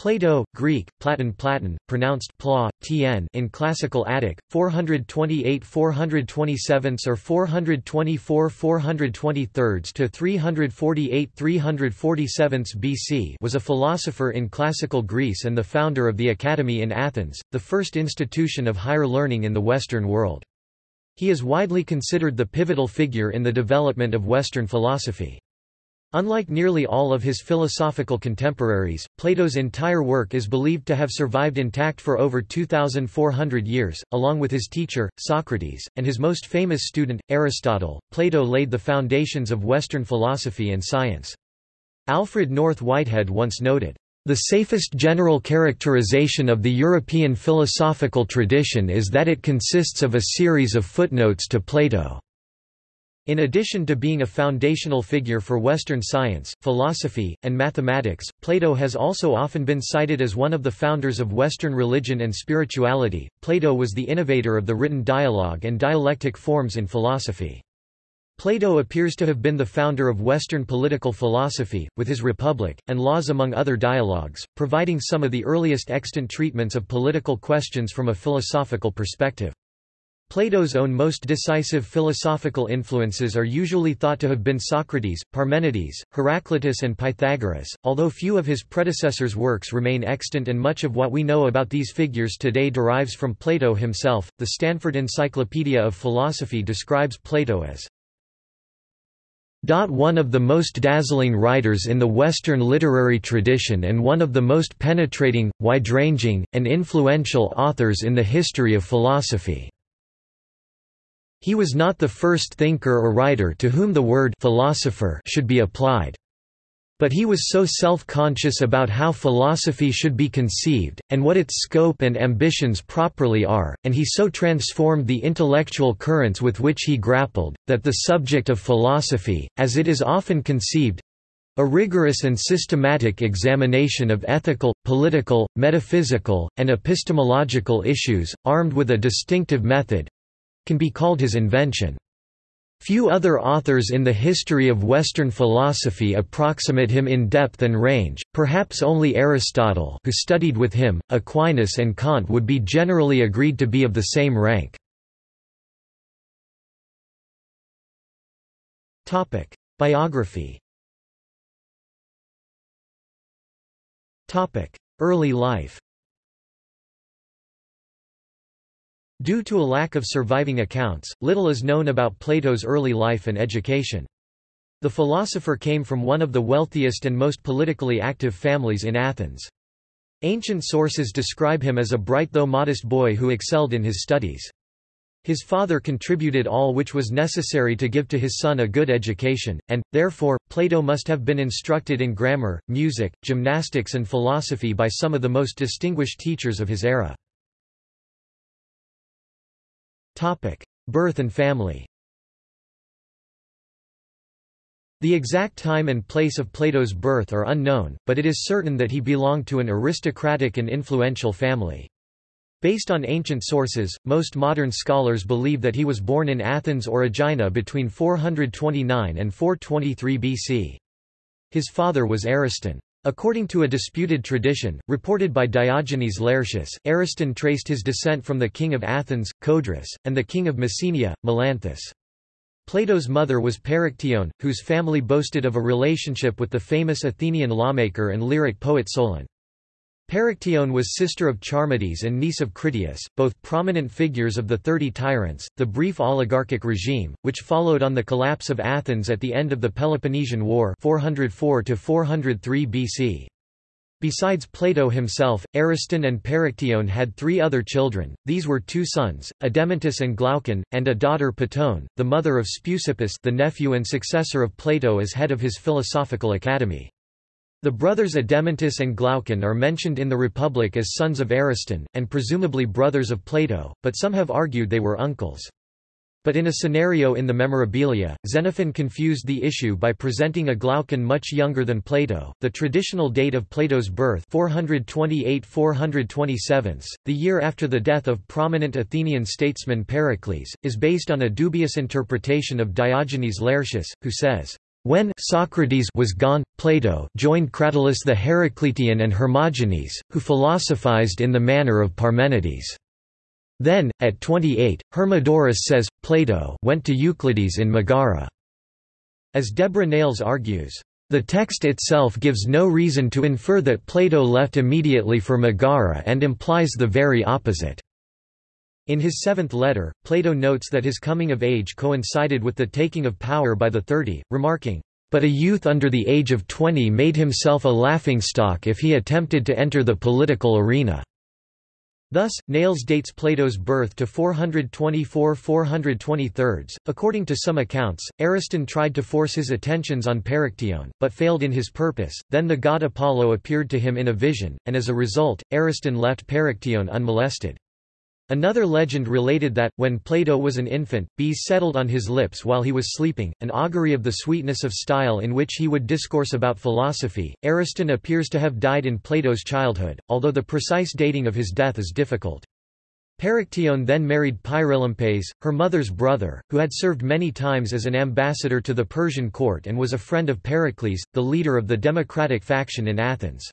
Plato, Greek, Platon Platon, pronounced pla, tn in Classical Attic, 428 427 or 424 423 to 348 347 BC was a philosopher in Classical Greece and the founder of the Academy in Athens, the first institution of higher learning in the Western world. He is widely considered the pivotal figure in the development of Western philosophy. Unlike nearly all of his philosophical contemporaries, Plato's entire work is believed to have survived intact for over 2,400 years, along with his teacher, Socrates, and his most famous student, Aristotle. Plato laid the foundations of Western philosophy and science. Alfred North Whitehead once noted, the safest general characterization of the European philosophical tradition is that it consists of a series of footnotes to Plato. In addition to being a foundational figure for Western science, philosophy, and mathematics, Plato has also often been cited as one of the founders of Western religion and spirituality. Plato was the innovator of the written dialogue and dialectic forms in philosophy. Plato appears to have been the founder of Western political philosophy, with his Republic, and Laws among other dialogues, providing some of the earliest extant treatments of political questions from a philosophical perspective. Plato's own most decisive philosophical influences are usually thought to have been Socrates, Parmenides, Heraclitus and Pythagoras, although few of his predecessors' works remain extant and much of what we know about these figures today derives from Plato himself. The Stanford Encyclopedia of Philosophy describes Plato as one of the most dazzling writers in the Western literary tradition and one of the most penetrating, wide-ranging, and influential authors in the history of philosophy. He was not the first thinker or writer to whom the word philosopher should be applied. But he was so self-conscious about how philosophy should be conceived, and what its scope and ambitions properly are, and he so transformed the intellectual currents with which he grappled, that the subject of philosophy, as it is often conceived—a rigorous and systematic examination of ethical, political, metaphysical, and epistemological issues, armed with a distinctive method, can be called his invention. Few other authors in the history of Western philosophy approximate him in depth and range, perhaps only Aristotle who studied with him, Aquinas and Kant would be generally agreed to be of the same rank. Biography Early life Due to a lack of surviving accounts, little is known about Plato's early life and education. The philosopher came from one of the wealthiest and most politically active families in Athens. Ancient sources describe him as a bright though modest boy who excelled in his studies. His father contributed all which was necessary to give to his son a good education, and, therefore, Plato must have been instructed in grammar, music, gymnastics and philosophy by some of the most distinguished teachers of his era. Birth and family The exact time and place of Plato's birth are unknown, but it is certain that he belonged to an aristocratic and influential family. Based on ancient sources, most modern scholars believe that he was born in Athens or Aegina between 429 and 423 BC. His father was Ariston. According to a disputed tradition, reported by Diogenes Laertius, Ariston traced his descent from the king of Athens, Codrus, and the king of Messenia, Melanthus. Plato's mother was Perictione, whose family boasted of a relationship with the famous Athenian lawmaker and lyric poet Solon. Perictione was sister of Charmides and niece of Critias, both prominent figures of the Thirty Tyrants, the brief oligarchic regime, which followed on the collapse of Athens at the end of the Peloponnesian War 404 BC. Besides Plato himself, Ariston and Perictione had three other children, these were two sons, Adeimantus and Glaucon, and a daughter Potone, the mother of Speusippus the nephew and successor of Plato as head of his philosophical academy. The brothers Adeimantus and Glaucon are mentioned in the Republic as sons of Ariston, and presumably brothers of Plato, but some have argued they were uncles. But in a scenario in the Memorabilia, Xenophon confused the issue by presenting a Glaucon much younger than Plato. The traditional date of Plato's birth, 428-427, the year after the death of prominent Athenian statesman Pericles, is based on a dubious interpretation of Diogenes Laertius, who says When Socrates was gone, Plato joined Cratylus the Heraclitean and Hermogenes, who philosophized in the manner of Parmenides. Then, at 28, Hermodorus says, Plato went to Euclides in Megara. As Deborah Nails argues, the text itself gives no reason to infer that Plato left immediately for Megara and implies the very opposite. In his seventh letter, Plato notes that his coming of age coincided with the taking of power by the thirty, remarking, "...but a youth under the age of twenty made himself a laughingstock if he attempted to enter the political arena." Thus, Nails dates Plato's birth to 424–423. According to some accounts, Ariston tried to force his attentions on Perictione, but failed in his purpose. Then the god Apollo appeared to him in a vision, and as a result, Ariston left Perictione unmolested. Another legend related that, when Plato was an infant, bees settled on his lips while he was sleeping, an augury of the sweetness of style in which he would discourse about philosophy. Ariston appears to have died in Plato's childhood, although the precise dating of his death is difficult. Perictione then married Pyrilampes, her mother's brother, who had served many times as an ambassador to the Persian court and was a friend of Pericles, the leader of the democratic faction in Athens.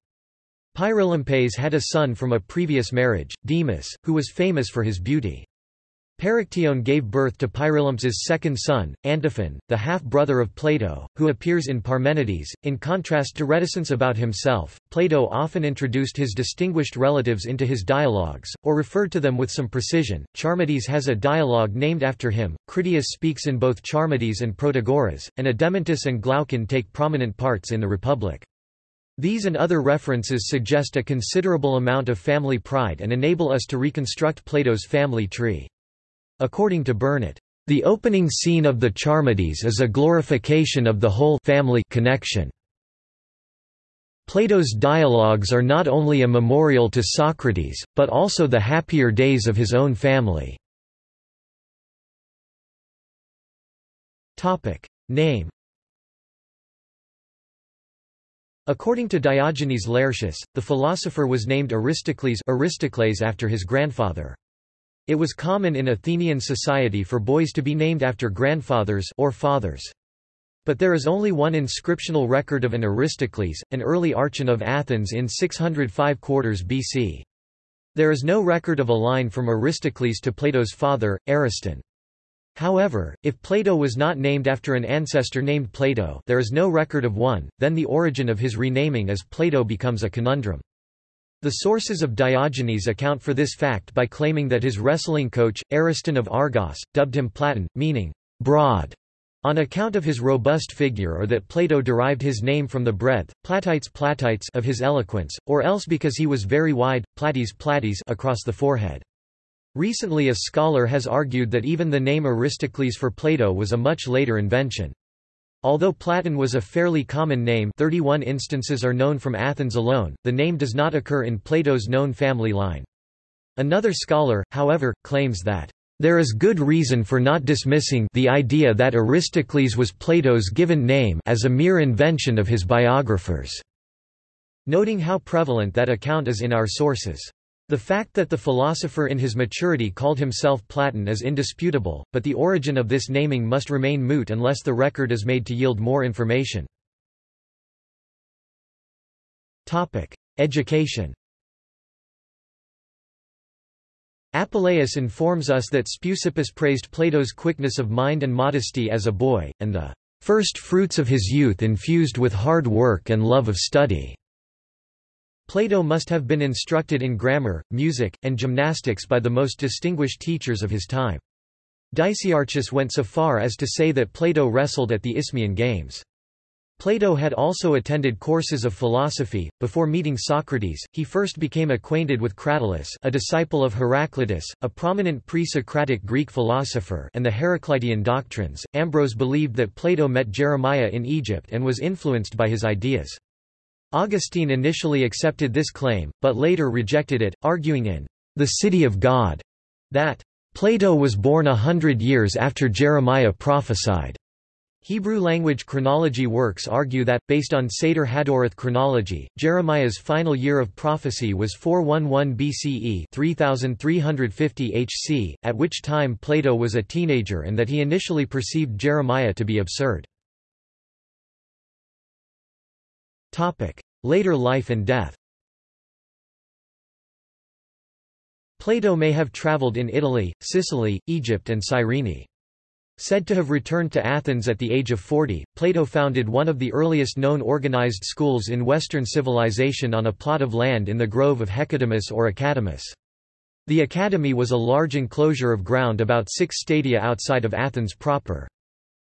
Pyrilampes had a son from a previous marriage, Demus, who was famous for his beauty. Perictione gave birth to Pyrilampes's second son, Antiphon, the half-brother of Plato, who appears in Parmenides. In contrast to reticence about himself, Plato often introduced his distinguished relatives into his dialogues, or referred to them with some precision. Charmides has a dialogue named after him, Critias speaks in both Charmides and Protagoras, and Adeimantus and Glaucon take prominent parts in the Republic. These and other references suggest a considerable amount of family pride and enable us to reconstruct Plato's family tree. According to Burnet, the opening scene of the Charmides is a glorification of the whole family connection. Plato's dialogues are not only a memorial to Socrates, but also the happier days of his own family. Name According to Diogenes Laertius, the philosopher was named Aristocles Aristocles after his grandfather. It was common in Athenian society for boys to be named after grandfathers or fathers. But there is only one inscriptional record of an Aristocles, an early archon of Athens in 605 quarters BC. There is no record of a line from Aristocles to Plato's father, Ariston. However, if Plato was not named after an ancestor named Plato there is no record of one, then the origin of his renaming as Plato becomes a conundrum. The sources of Diogenes account for this fact by claiming that his wrestling coach, Ariston of Argos, dubbed him Platon, meaning, broad, on account of his robust figure or that Plato derived his name from the breadth platites platites of his eloquence, or else because he was very wide platies platies across the forehead. Recently a scholar has argued that even the name Aristocles for Plato was a much later invention. Although Platon was a fairly common name 31 instances are known from Athens alone, the name does not occur in Plato's known family line. Another scholar, however, claims that there is good reason for not dismissing the idea that Aristocles was Plato's given name as a mere invention of his biographers, noting how prevalent that account is in our sources. The fact that the philosopher in his maturity called himself Platon is indisputable, but the origin of this naming must remain moot unless the record is made to yield more information. Education Apuleius informs us that Speusippus praised Plato's quickness of mind and modesty as a boy, and the first fruits of his youth infused with hard work and love of study. Plato must have been instructed in grammar, music, and gymnastics by the most distinguished teachers of his time. Dicaearchus went so far as to say that Plato wrestled at the Isthmian Games. Plato had also attended courses of philosophy. Before meeting Socrates, he first became acquainted with Cratylus, a disciple of Heraclitus, a prominent pre-Socratic Greek philosopher, and the Heraclitean doctrines. Ambrose believed that Plato met Jeremiah in Egypt and was influenced by his ideas. Augustine initially accepted this claim, but later rejected it, arguing in The City of God that Plato was born a hundred years after Jeremiah prophesied. Hebrew-language chronology works argue that, based on Seder Hadorath chronology, Jeremiah's final year of prophecy was 411 BCE 3350 HC, at which time Plato was a teenager and that he initially perceived Jeremiah to be absurd. Later life and death Plato may have travelled in Italy, Sicily, Egypt and Cyrene. Said to have returned to Athens at the age of 40, Plato founded one of the earliest known organized schools in Western civilization on a plot of land in the grove of Hecademus or Academus. The academy was a large enclosure of ground about six stadia outside of Athens proper.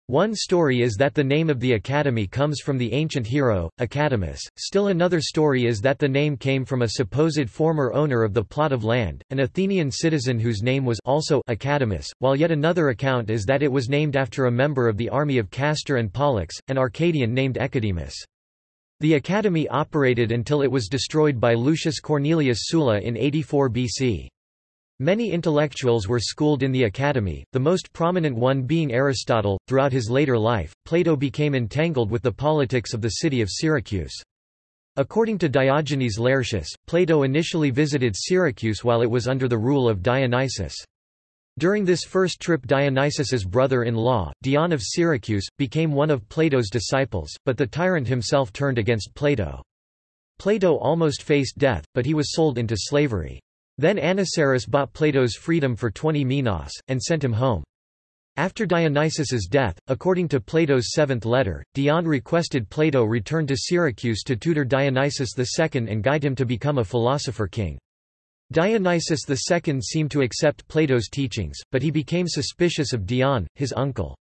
One story is that the name of the academy comes from the ancient hero, Academus, still another story is that the name came from a supposed former owner of the plot of land, an Athenian citizen whose name was also Academus, while yet another account is that it was named after a member of the army of Castor and Pollux, an Arcadian named Echidemus. The academy operated until it was destroyed by Lucius Cornelius Sulla in 84 BC. Many intellectuals were schooled in the academy, the most prominent one being Aristotle. Throughout his later life, Plato became entangled with the politics of the city of Syracuse. According to Diogenes Laertius, Plato initially visited Syracuse while it was under the rule of Dionysius. During this first trip Dionysius's brother-in-law, Dion of Syracuse, became one of Plato's disciples, but the tyrant himself turned against Plato. Plato almost faced death, but he was sold into slavery. Then Anniceris bought Plato's freedom for 20 minas, and sent him home. After Dionysius's death, according to Plato's seventh letter, Dion requested Plato return to Syracuse to tutor Dionysius II and guide him to become a philosopher king. Dionysius II seemed to accept Plato's teachings, but he became suspicious of Dion, his uncle.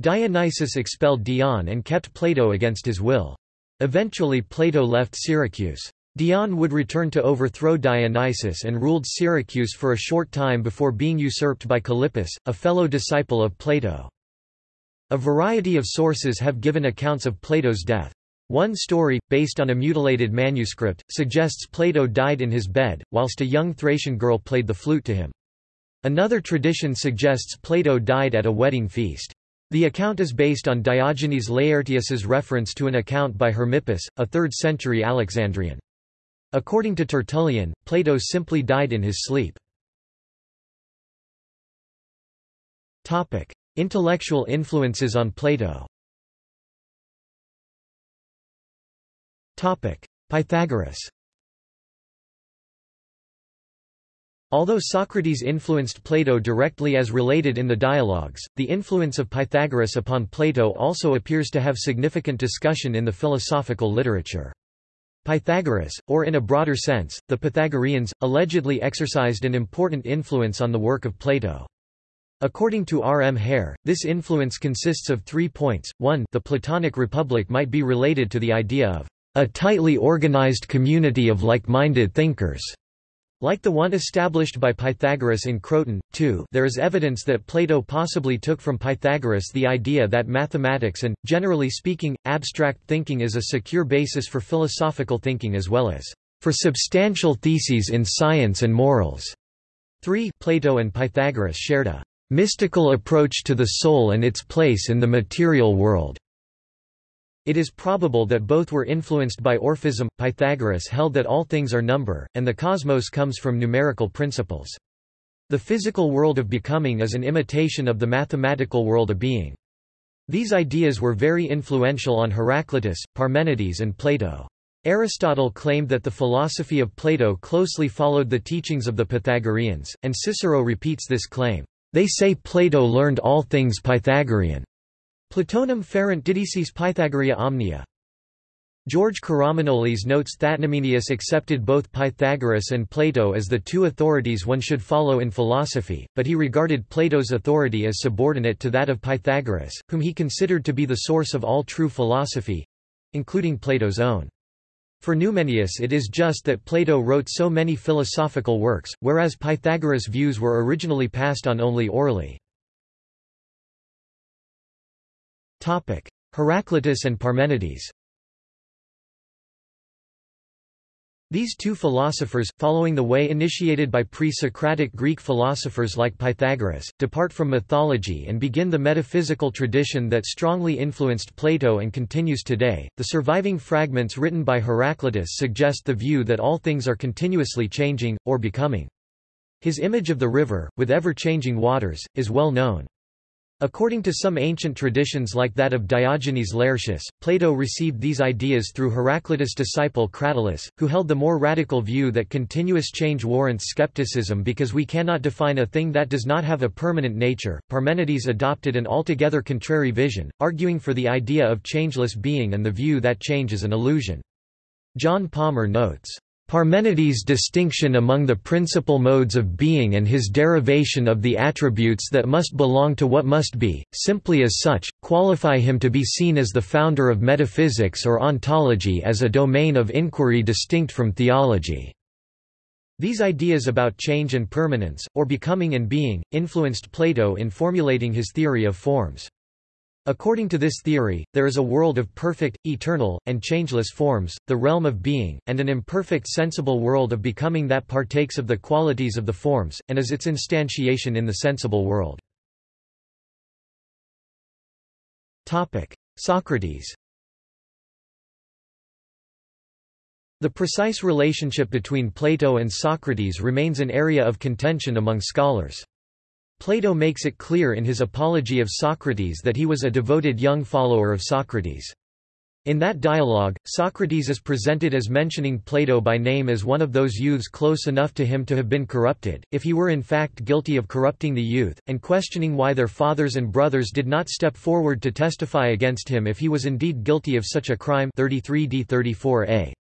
Dionysius expelled Dion and kept Plato against his will. Eventually Plato left Syracuse. Dion would return to overthrow Dionysius and ruled Syracuse for a short time before being usurped by Callippus, a fellow disciple of Plato. A variety of sources have given accounts of Plato's death. One story, based on a mutilated manuscript, suggests Plato died in his bed, whilst a young Thracian girl played the flute to him. Another tradition suggests Plato died at a wedding feast. The account is based on Diogenes Laertius's reference to an account by Hermippus, a 3rd-century Alexandrian. According to Tertullian, Plato simply died in his sleep. Intellectual influences on Plato Pythagoras Although Socrates influenced Plato directly as related in the dialogues, the influence of Pythagoras upon Plato also appears to have significant discussion in the philosophical literature. Pythagoras, or in a broader sense, the Pythagoreans, allegedly exercised an important influence on the work of Plato. According to R. M. Hare, this influence consists of three points. 1 The Platonic Republic might be related to the idea of a tightly organized community of like-minded thinkers. Like the one established by Pythagoras in Croton, too, there is evidence that Plato possibly took from Pythagoras the idea that mathematics and, generally speaking, abstract thinking is a secure basis for philosophical thinking as well as for substantial theses in science and morals. 3 Plato and Pythagoras shared a mystical approach to the soul and its place in the material world. It is probable that both were influenced by Orphism. Pythagoras held that all things are number, and the cosmos comes from numerical principles. The physical world of becoming is an imitation of the mathematical world of being. These ideas were very influential on Heraclitus, Parmenides and Plato. Aristotle claimed that the philosophy of Plato closely followed the teachings of the Pythagoreans, and Cicero repeats this claim. They say Plato learned all things Pythagorean. Platonum ferent didices Pythagorea omnia. George Karamanolis notes that Numenius accepted both Pythagoras and Plato as the two authorities one should follow in philosophy, but he regarded Plato's authority as subordinate to that of Pythagoras, whom he considered to be the source of all true philosophy—including Plato's own. For Numenius it is just that Plato wrote so many philosophical works, whereas Pythagoras' views were originally passed on only orally. Heraclitus and Parmenides These two philosophers, following the way initiated by pre-Socratic Greek philosophers like Pythagoras, depart from mythology and begin the metaphysical tradition that strongly influenced Plato and continues today. The surviving fragments written by Heraclitus suggest the view that all things are continuously changing, or becoming. His image of the river, with ever-changing waters, is well known. According to some ancient traditions like that of Diogenes Laertius, Plato received these ideas through Heraclitus' disciple Cratylus, who held the more radical view that continuous change warrants skepticism because we cannot define a thing that does not have a permanent nature. Parmenides adopted an altogether contrary vision, arguing for the idea of changeless being and the view that change is an illusion. John Palmer notes, Parmenides' distinction among the principal modes of being and his derivation of the attributes that must belong to what must be, simply as such, qualify him to be seen as the founder of metaphysics or ontology as a domain of inquiry distinct from theology. These ideas about change and permanence, or becoming and being, influenced Plato in formulating his theory of forms. According to this theory, there is a world of perfect, eternal, and changeless forms, the realm of being, and an imperfect sensible world of becoming that partakes of the qualities of the forms, and is its instantiation in the sensible world. Socrates The precise relationship between Plato and Socrates remains an area of contention among scholars. Plato makes it clear in his Apology of Socrates that he was a devoted young follower of Socrates. In that dialogue, Socrates is presented as mentioning Plato by name as one of those youths close enough to him to have been corrupted, if he were in fact guilty of corrupting the youth, and questioning why their fathers and brothers did not step forward to testify against him if he was indeed guilty of such a crime 33d 34a.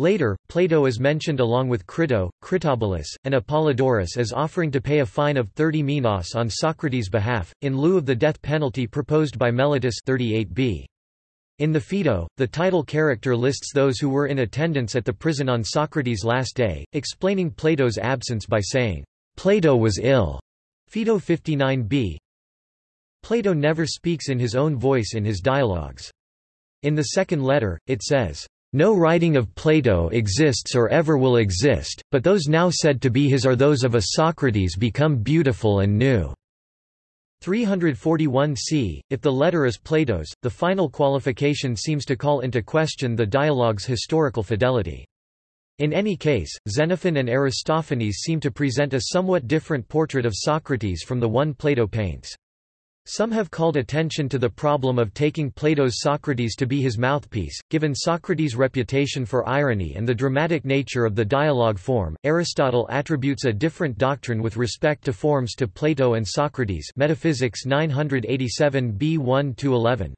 Later, Plato is mentioned along with Crito, Critobulus, and Apollodorus as offering to pay a fine of 30 minas on Socrates' behalf, in lieu of the death penalty proposed by Meletus 38b. In the Phaedo, the title character lists those who were in attendance at the prison on Socrates' last day, explaining Plato's absence by saying, Plato was ill. Phaedo 59b. Plato never speaks in his own voice in his dialogues. In the second letter, it says, no writing of Plato exists or ever will exist, but those now said to be his are those of a Socrates become beautiful and new. 341 c. If the letter is Plato's, the final qualification seems to call into question the dialogue's historical fidelity. In any case, Xenophon and Aristophanes seem to present a somewhat different portrait of Socrates from the one Plato paints. Some have called attention to the problem of taking Plato's Socrates to be his mouthpiece. Given Socrates' reputation for irony and the dramatic nature of the dialogue form, Aristotle attributes a different doctrine with respect to forms to Plato and Socrates. Metaphysics 987 b1-11.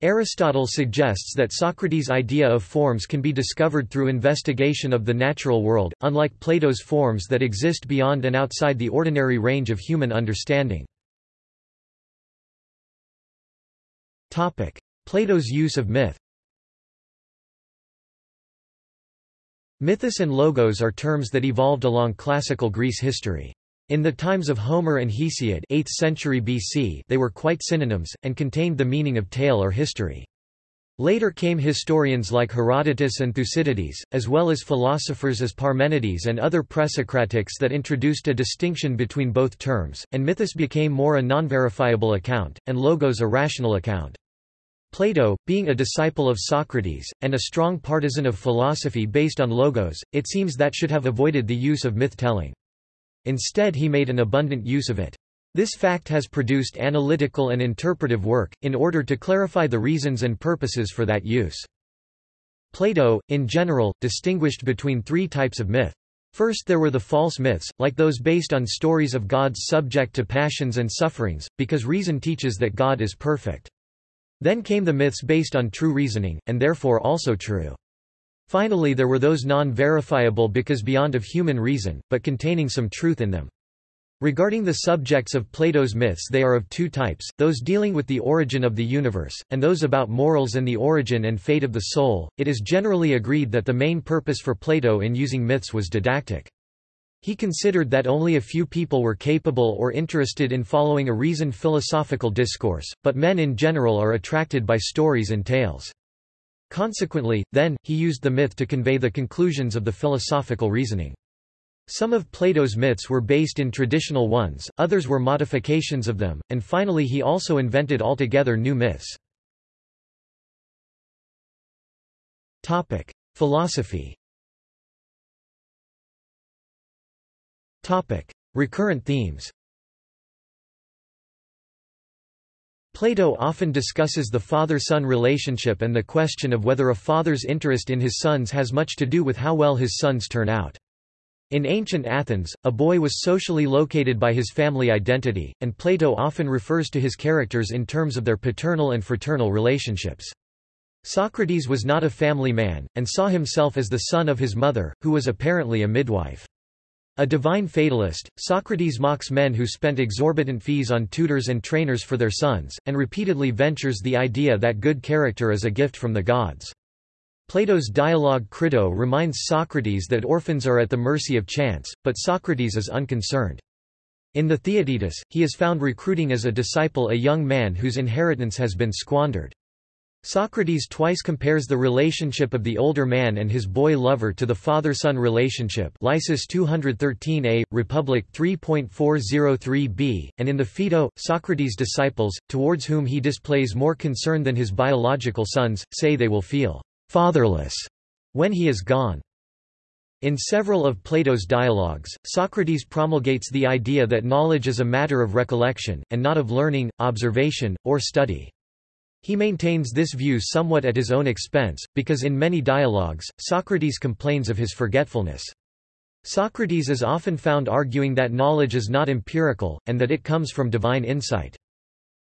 Aristotle suggests that Socrates' idea of forms can be discovered through investigation of the natural world, unlike Plato's forms that exist beyond and outside the ordinary range of human understanding. Plato's use of myth Mythos and logos are terms that evolved along classical Greece history. In the times of Homer and Hesiod 8th century BC they were quite synonyms, and contained the meaning of tale or history. Later came historians like Herodotus and Thucydides, as well as philosophers as Parmenides and other presocratics that introduced a distinction between both terms, and mythos became more a non-verifiable account, and logos a rational account. Plato, being a disciple of Socrates, and a strong partisan of philosophy based on logos, it seems that should have avoided the use of myth-telling. Instead he made an abundant use of it. This fact has produced analytical and interpretive work, in order to clarify the reasons and purposes for that use. Plato, in general, distinguished between three types of myth. First there were the false myths, like those based on stories of gods subject to passions and sufferings, because reason teaches that God is perfect. Then came the myths based on true reasoning, and therefore also true. Finally there were those non-verifiable because beyond of human reason, but containing some truth in them. Regarding the subjects of Plato's myths they are of two types, those dealing with the origin of the universe, and those about morals and the origin and fate of the soul. It is generally agreed that the main purpose for Plato in using myths was didactic. He considered that only a few people were capable or interested in following a reasoned philosophical discourse, but men in general are attracted by stories and tales. Consequently, then, he used the myth to convey the conclusions of the philosophical reasoning. Some of Plato's myths were based in traditional ones, others were modifications of them, and finally he also invented altogether new myths. Philosophy Topic: Recurrent themes. Plato often discusses the father-son relationship and the question of whether a father's interest in his sons has much to do with how well his sons turn out. In ancient Athens, a boy was socially located by his family identity, and Plato often refers to his characters in terms of their paternal and fraternal relationships. Socrates was not a family man, and saw himself as the son of his mother, who was apparently a midwife. A divine fatalist, Socrates mocks men who spent exorbitant fees on tutors and trainers for their sons, and repeatedly ventures the idea that good character is a gift from the gods. Plato's dialogue Crito reminds Socrates that orphans are at the mercy of chance, but Socrates is unconcerned. In the Theaetetus, he is found recruiting as a disciple a young man whose inheritance has been squandered. Socrates twice compares the relationship of the older man and his boy lover to the father-son relationship Lysis 213a, Republic 3.403b, and in the Phaedo, Socrates' disciples, towards whom he displays more concern than his biological sons, say they will feel fatherless when he is gone. In several of Plato's dialogues, Socrates promulgates the idea that knowledge is a matter of recollection, and not of learning, observation, or study. He maintains this view somewhat at his own expense, because in many dialogues, Socrates complains of his forgetfulness. Socrates is often found arguing that knowledge is not empirical, and that it comes from divine insight.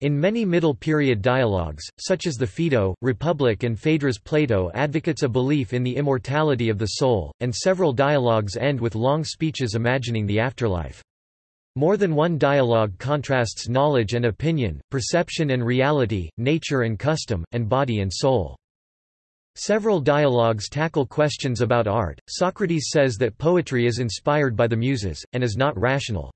In many Middle Period dialogues, such as the Phaedo, Republic and Phaedrus Plato advocates a belief in the immortality of the soul, and several dialogues end with long speeches imagining the afterlife. More than one dialogue contrasts knowledge and opinion, perception and reality, nature and custom, and body and soul. Several dialogues tackle questions about art. Socrates says that poetry is inspired by the Muses, and is not rational.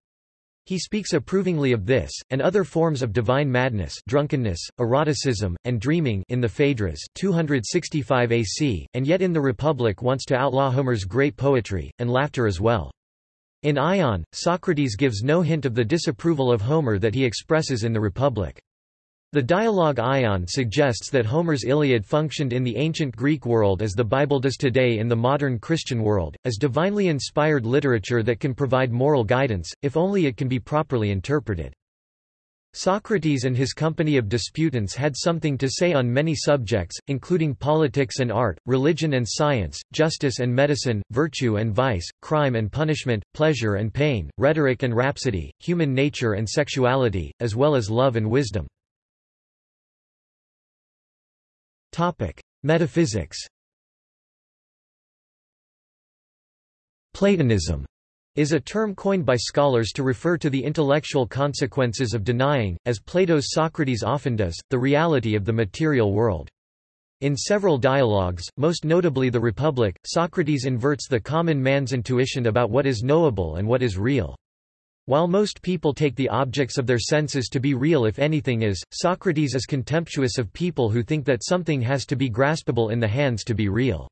He speaks approvingly of this, and other forms of divine madness drunkenness, eroticism, and dreaming in the Phaedrus 265 AC, and yet in the Republic wants to outlaw Homer's great poetry, and laughter as well. In Ion, Socrates gives no hint of the disapproval of Homer that he expresses in the Republic. The dialogue Ion suggests that Homer's Iliad functioned in the ancient Greek world as the Bible does today in the modern Christian world, as divinely inspired literature that can provide moral guidance, if only it can be properly interpreted. Socrates and his company of disputants had something to say on many subjects, including politics and art, religion and science, justice and medicine, virtue and vice, crime and punishment, pleasure and pain, rhetoric and rhapsody, human nature and sexuality, as well as love and wisdom. Metaphysics Platonism is a term coined by scholars to refer to the intellectual consequences of denying, as Plato's Socrates often does, the reality of the material world. In several dialogues, most notably the Republic, Socrates inverts the common man's intuition about what is knowable and what is real. While most people take the objects of their senses to be real if anything is, Socrates is contemptuous of people who think that something has to be graspable in the hands to be real.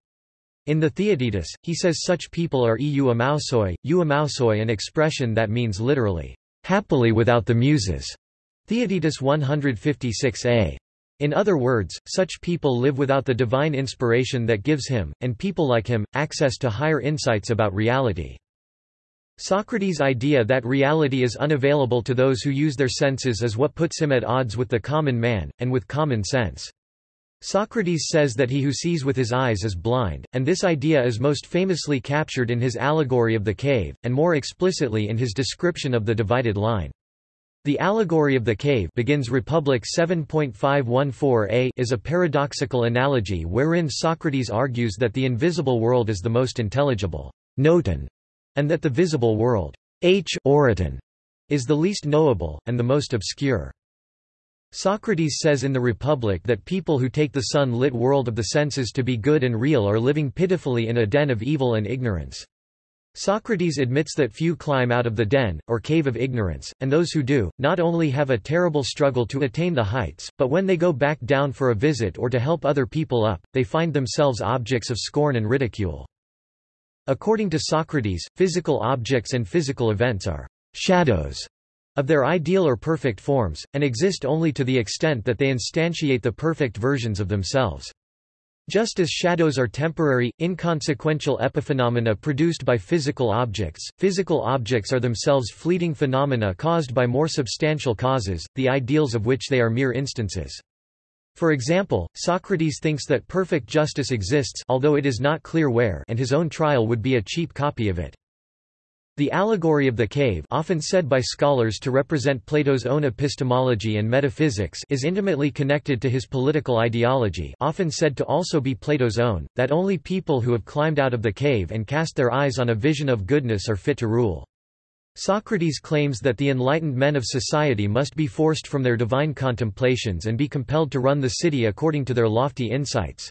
In the Theaetetus, he says such people are eu amausoi, eu amausoi an expression that means literally, happily without the muses. Theaetetus 156a. In other words, such people live without the divine inspiration that gives him, and people like him, access to higher insights about reality. Socrates' idea that reality is unavailable to those who use their senses is what puts him at odds with the common man, and with common sense. Socrates says that he who sees with his eyes is blind, and this idea is most famously captured in his allegory of the cave, and more explicitly in his description of the divided line. The allegory of the cave begins Republic 7.514a is a paradoxical analogy wherein Socrates argues that the invisible world is the most intelligible noton, and that the visible world h oriton, is the least knowable, and the most obscure. Socrates says in the Republic that people who take the sun-lit world of the senses to be good and real are living pitifully in a den of evil and ignorance. Socrates admits that few climb out of the den, or cave of ignorance, and those who do, not only have a terrible struggle to attain the heights, but when they go back down for a visit or to help other people up, they find themselves objects of scorn and ridicule. According to Socrates, physical objects and physical events are shadows of their ideal or perfect forms, and exist only to the extent that they instantiate the perfect versions of themselves. Just as shadows are temporary, inconsequential epiphenomena produced by physical objects, physical objects are themselves fleeting phenomena caused by more substantial causes, the ideals of which they are mere instances. For example, Socrates thinks that perfect justice exists although it is not clear where and his own trial would be a cheap copy of it. The allegory of the cave often said by scholars to represent Plato's own epistemology and metaphysics is intimately connected to his political ideology often said to also be Plato's own, that only people who have climbed out of the cave and cast their eyes on a vision of goodness are fit to rule. Socrates claims that the enlightened men of society must be forced from their divine contemplations and be compelled to run the city according to their lofty insights.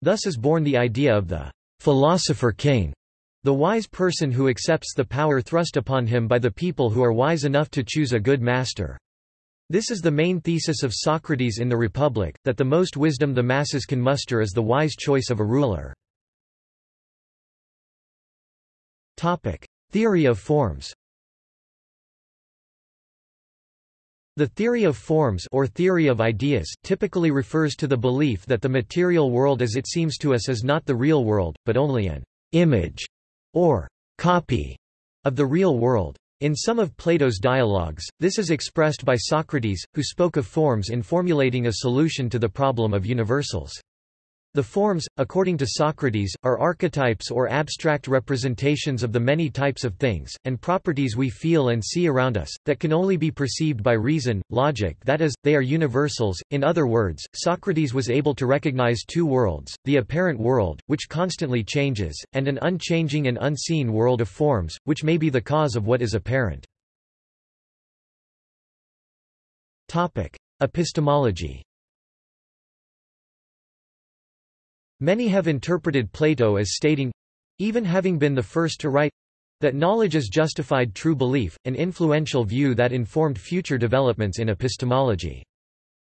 Thus is born the idea of the philosopher king, the wise person who accepts the power thrust upon him by the people who are wise enough to choose a good master. This is the main thesis of Socrates in the Republic, that the most wisdom the masses can muster is the wise choice of a ruler. Theory of forms The theory of forms or theory of ideas typically refers to the belief that the material world as it seems to us is not the real world, but only an image or copy of the real world. In some of Plato's dialogues, this is expressed by Socrates, who spoke of forms in formulating a solution to the problem of universals. The forms, according to Socrates, are archetypes or abstract representations of the many types of things, and properties we feel and see around us, that can only be perceived by reason, logic that is, they are universals. In other words, Socrates was able to recognize two worlds, the apparent world, which constantly changes, and an unchanging and unseen world of forms, which may be the cause of what is apparent. Epistemology Many have interpreted Plato as stating—even having been the first to write, that knowledge is justified true belief, an influential view that informed future developments in epistemology.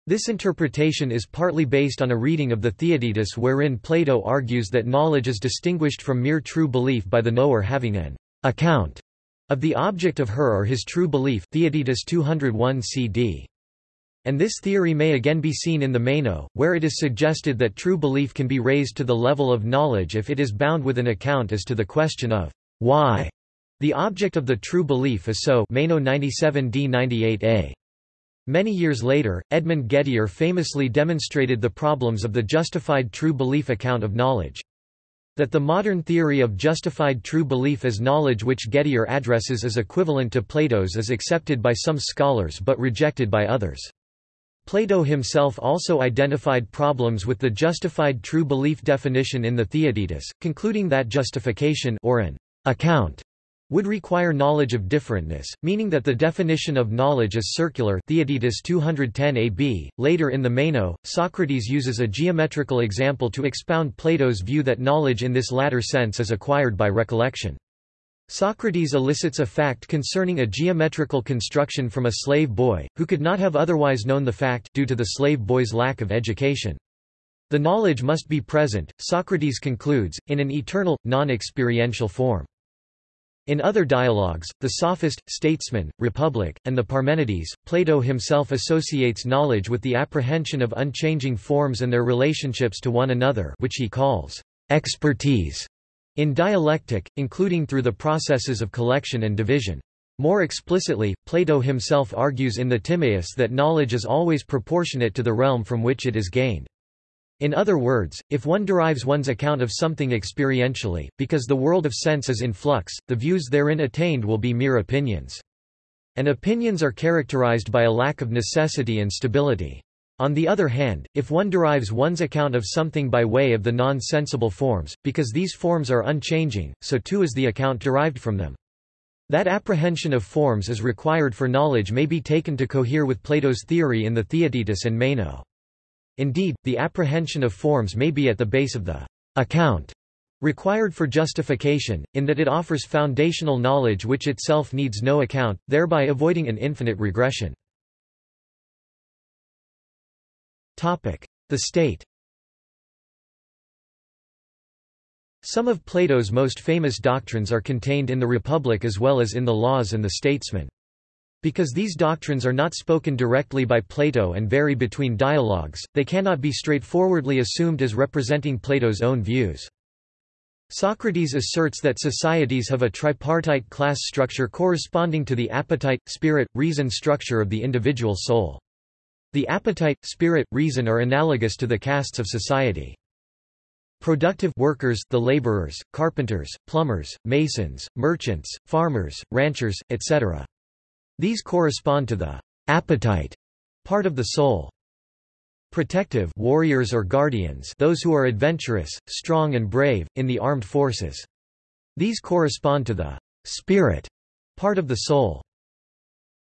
This interpretation is partly based on a reading of the Theaetetus wherein Plato argues that knowledge is distinguished from mere true belief by the knower having an account of the object of her or his true belief Theaetetus 201 cd. And this theory may again be seen in the Meno, where it is suggested that true belief can be raised to the level of knowledge if it is bound with an account as to the question of why the object of the true belief is so Meno 97d 98a. Many years later, Edmund Gettier famously demonstrated the problems of the justified true belief account of knowledge. That the modern theory of justified true belief as knowledge which Gettier addresses is equivalent to Plato's is accepted by some scholars but rejected by others. Plato himself also identified problems with the justified true belief definition in the Theaetetus, concluding that justification or an account would require knowledge of differentness, meaning that the definition of knowledge is circular Theaetetus 210 ab. Later in the Meno, Socrates uses a geometrical example to expound Plato's view that knowledge in this latter sense is acquired by recollection. Socrates elicits a fact concerning a geometrical construction from a slave boy, who could not have otherwise known the fact due to the slave boy's lack of education. The knowledge must be present, Socrates concludes, in an eternal, non-experiential form. In other dialogues, the Sophist, Statesman, Republic, and the Parmenides, Plato himself associates knowledge with the apprehension of unchanging forms and their relationships to one another which he calls expertise. In dialectic, including through the processes of collection and division. More explicitly, Plato himself argues in the Timaeus that knowledge is always proportionate to the realm from which it is gained. In other words, if one derives one's account of something experientially, because the world of sense is in flux, the views therein attained will be mere opinions. And opinions are characterized by a lack of necessity and stability. On the other hand, if one derives one's account of something by way of the non-sensible forms, because these forms are unchanging, so too is the account derived from them. That apprehension of forms is required for knowledge may be taken to cohere with Plato's theory in the Theaetetus and Meno. Indeed, the apprehension of forms may be at the base of the account required for justification, in that it offers foundational knowledge which itself needs no account, thereby avoiding an infinite regression. The state Some of Plato's most famous doctrines are contained in the Republic as well as in the Laws and the Statesman. Because these doctrines are not spoken directly by Plato and vary between dialogues, they cannot be straightforwardly assumed as representing Plato's own views. Socrates asserts that societies have a tripartite class structure corresponding to the appetite, spirit, reason structure of the individual soul. The appetite, spirit, reason are analogous to the castes of society. Productive workers the laborers, carpenters, plumbers, masons, merchants, farmers, ranchers, etc. These correspond to the appetite part of the soul. Protective warriors or guardians those who are adventurous, strong and brave, in the armed forces. These correspond to the spirit part of the soul.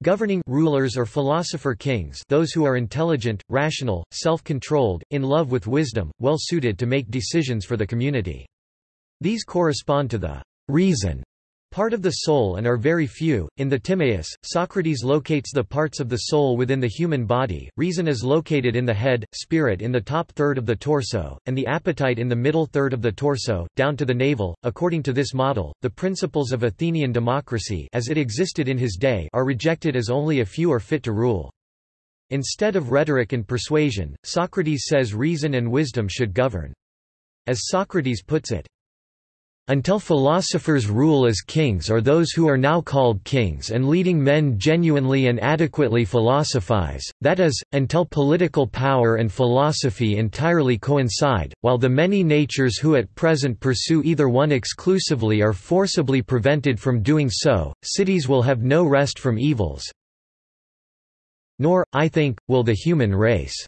Governing rulers or philosopher kings those who are intelligent, rational, self-controlled, in love with wisdom, well suited to make decisions for the community. These correspond to the reason part of the soul and are very few. In the Timaeus, Socrates locates the parts of the soul within the human body, reason is located in the head, spirit in the top third of the torso, and the appetite in the middle third of the torso, down to the navel. According to this model, the principles of Athenian democracy as it existed in his day are rejected as only a few are fit to rule. Instead of rhetoric and persuasion, Socrates says reason and wisdom should govern. As Socrates puts it, until philosophers rule as kings or those who are now called kings and leading men genuinely and adequately philosophize, that is, until political power and philosophy entirely coincide, while the many natures who at present pursue either one exclusively are forcibly prevented from doing so, cities will have no rest from evils. Nor, I think, will the human race.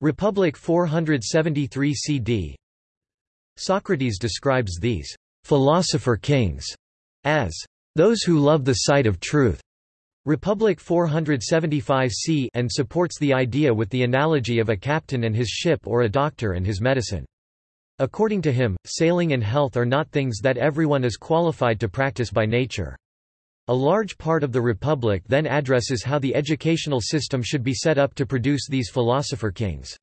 Republic 473 CD Socrates describes these philosopher kings as those who love the sight of truth. Republic 475 c and supports the idea with the analogy of a captain and his ship or a doctor and his medicine. According to him, sailing and health are not things that everyone is qualified to practice by nature. A large part of the Republic then addresses how the educational system should be set up to produce these philosopher kings.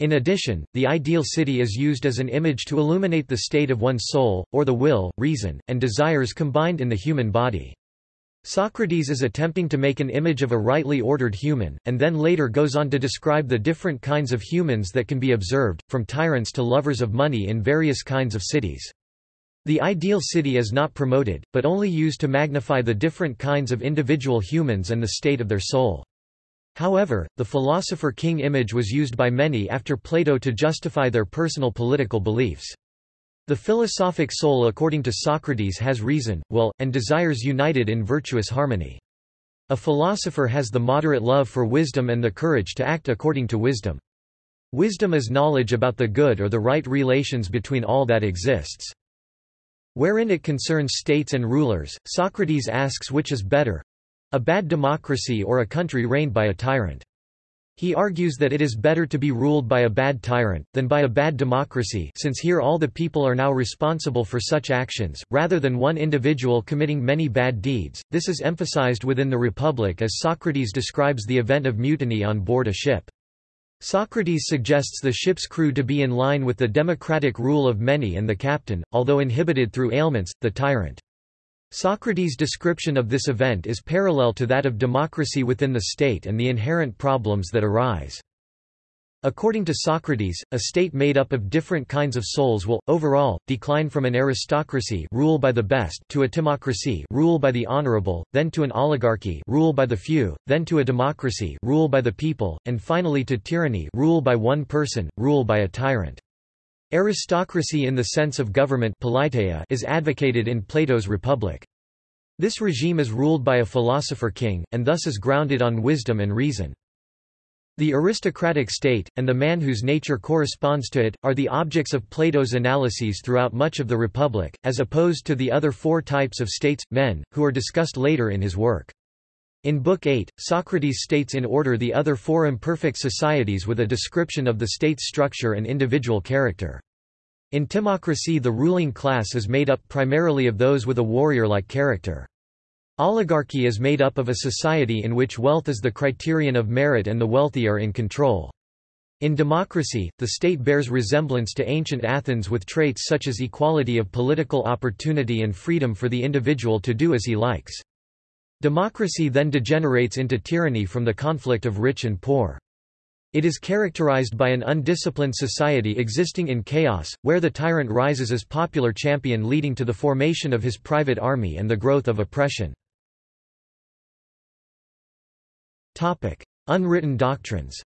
In addition, the ideal city is used as an image to illuminate the state of one's soul, or the will, reason, and desires combined in the human body. Socrates is attempting to make an image of a rightly ordered human, and then later goes on to describe the different kinds of humans that can be observed, from tyrants to lovers of money in various kinds of cities. The ideal city is not promoted, but only used to magnify the different kinds of individual humans and the state of their soul. However, the philosopher-king image was used by many after Plato to justify their personal political beliefs. The philosophic soul according to Socrates has reason, will, and desires united in virtuous harmony. A philosopher has the moderate love for wisdom and the courage to act according to wisdom. Wisdom is knowledge about the good or the right relations between all that exists. Wherein it concerns states and rulers, Socrates asks which is better, a bad democracy or a country reigned by a tyrant. He argues that it is better to be ruled by a bad tyrant, than by a bad democracy since here all the people are now responsible for such actions, rather than one individual committing many bad deeds. This is emphasized within the Republic as Socrates describes the event of mutiny on board a ship. Socrates suggests the ship's crew to be in line with the democratic rule of many and the captain, although inhibited through ailments, the tyrant. Socrates' description of this event is parallel to that of democracy within the state and the inherent problems that arise. According to Socrates, a state made up of different kinds of souls will, overall, decline from an aristocracy rule by the best to a timocracy rule by the honorable, then to an oligarchy rule by the few, then to a democracy rule by the people, and finally to tyranny rule by one person, rule by a tyrant. Aristocracy in the sense of government is advocated in Plato's Republic. This regime is ruled by a philosopher king, and thus is grounded on wisdom and reason. The aristocratic state, and the man whose nature corresponds to it, are the objects of Plato's analyses throughout much of the Republic, as opposed to the other four types of states, men, who are discussed later in his work. In Book 8, Socrates states in order the other four imperfect societies with a description of the state's structure and individual character. In Timocracy the ruling class is made up primarily of those with a warrior-like character. Oligarchy is made up of a society in which wealth is the criterion of merit and the wealthy are in control. In democracy, the state bears resemblance to ancient Athens with traits such as equality of political opportunity and freedom for the individual to do as he likes. Democracy then degenerates into tyranny from the conflict of rich and poor. It is characterized by an undisciplined society existing in chaos, where the tyrant rises as popular champion leading to the formation of his private army and the growth of oppression. Unwritten doctrines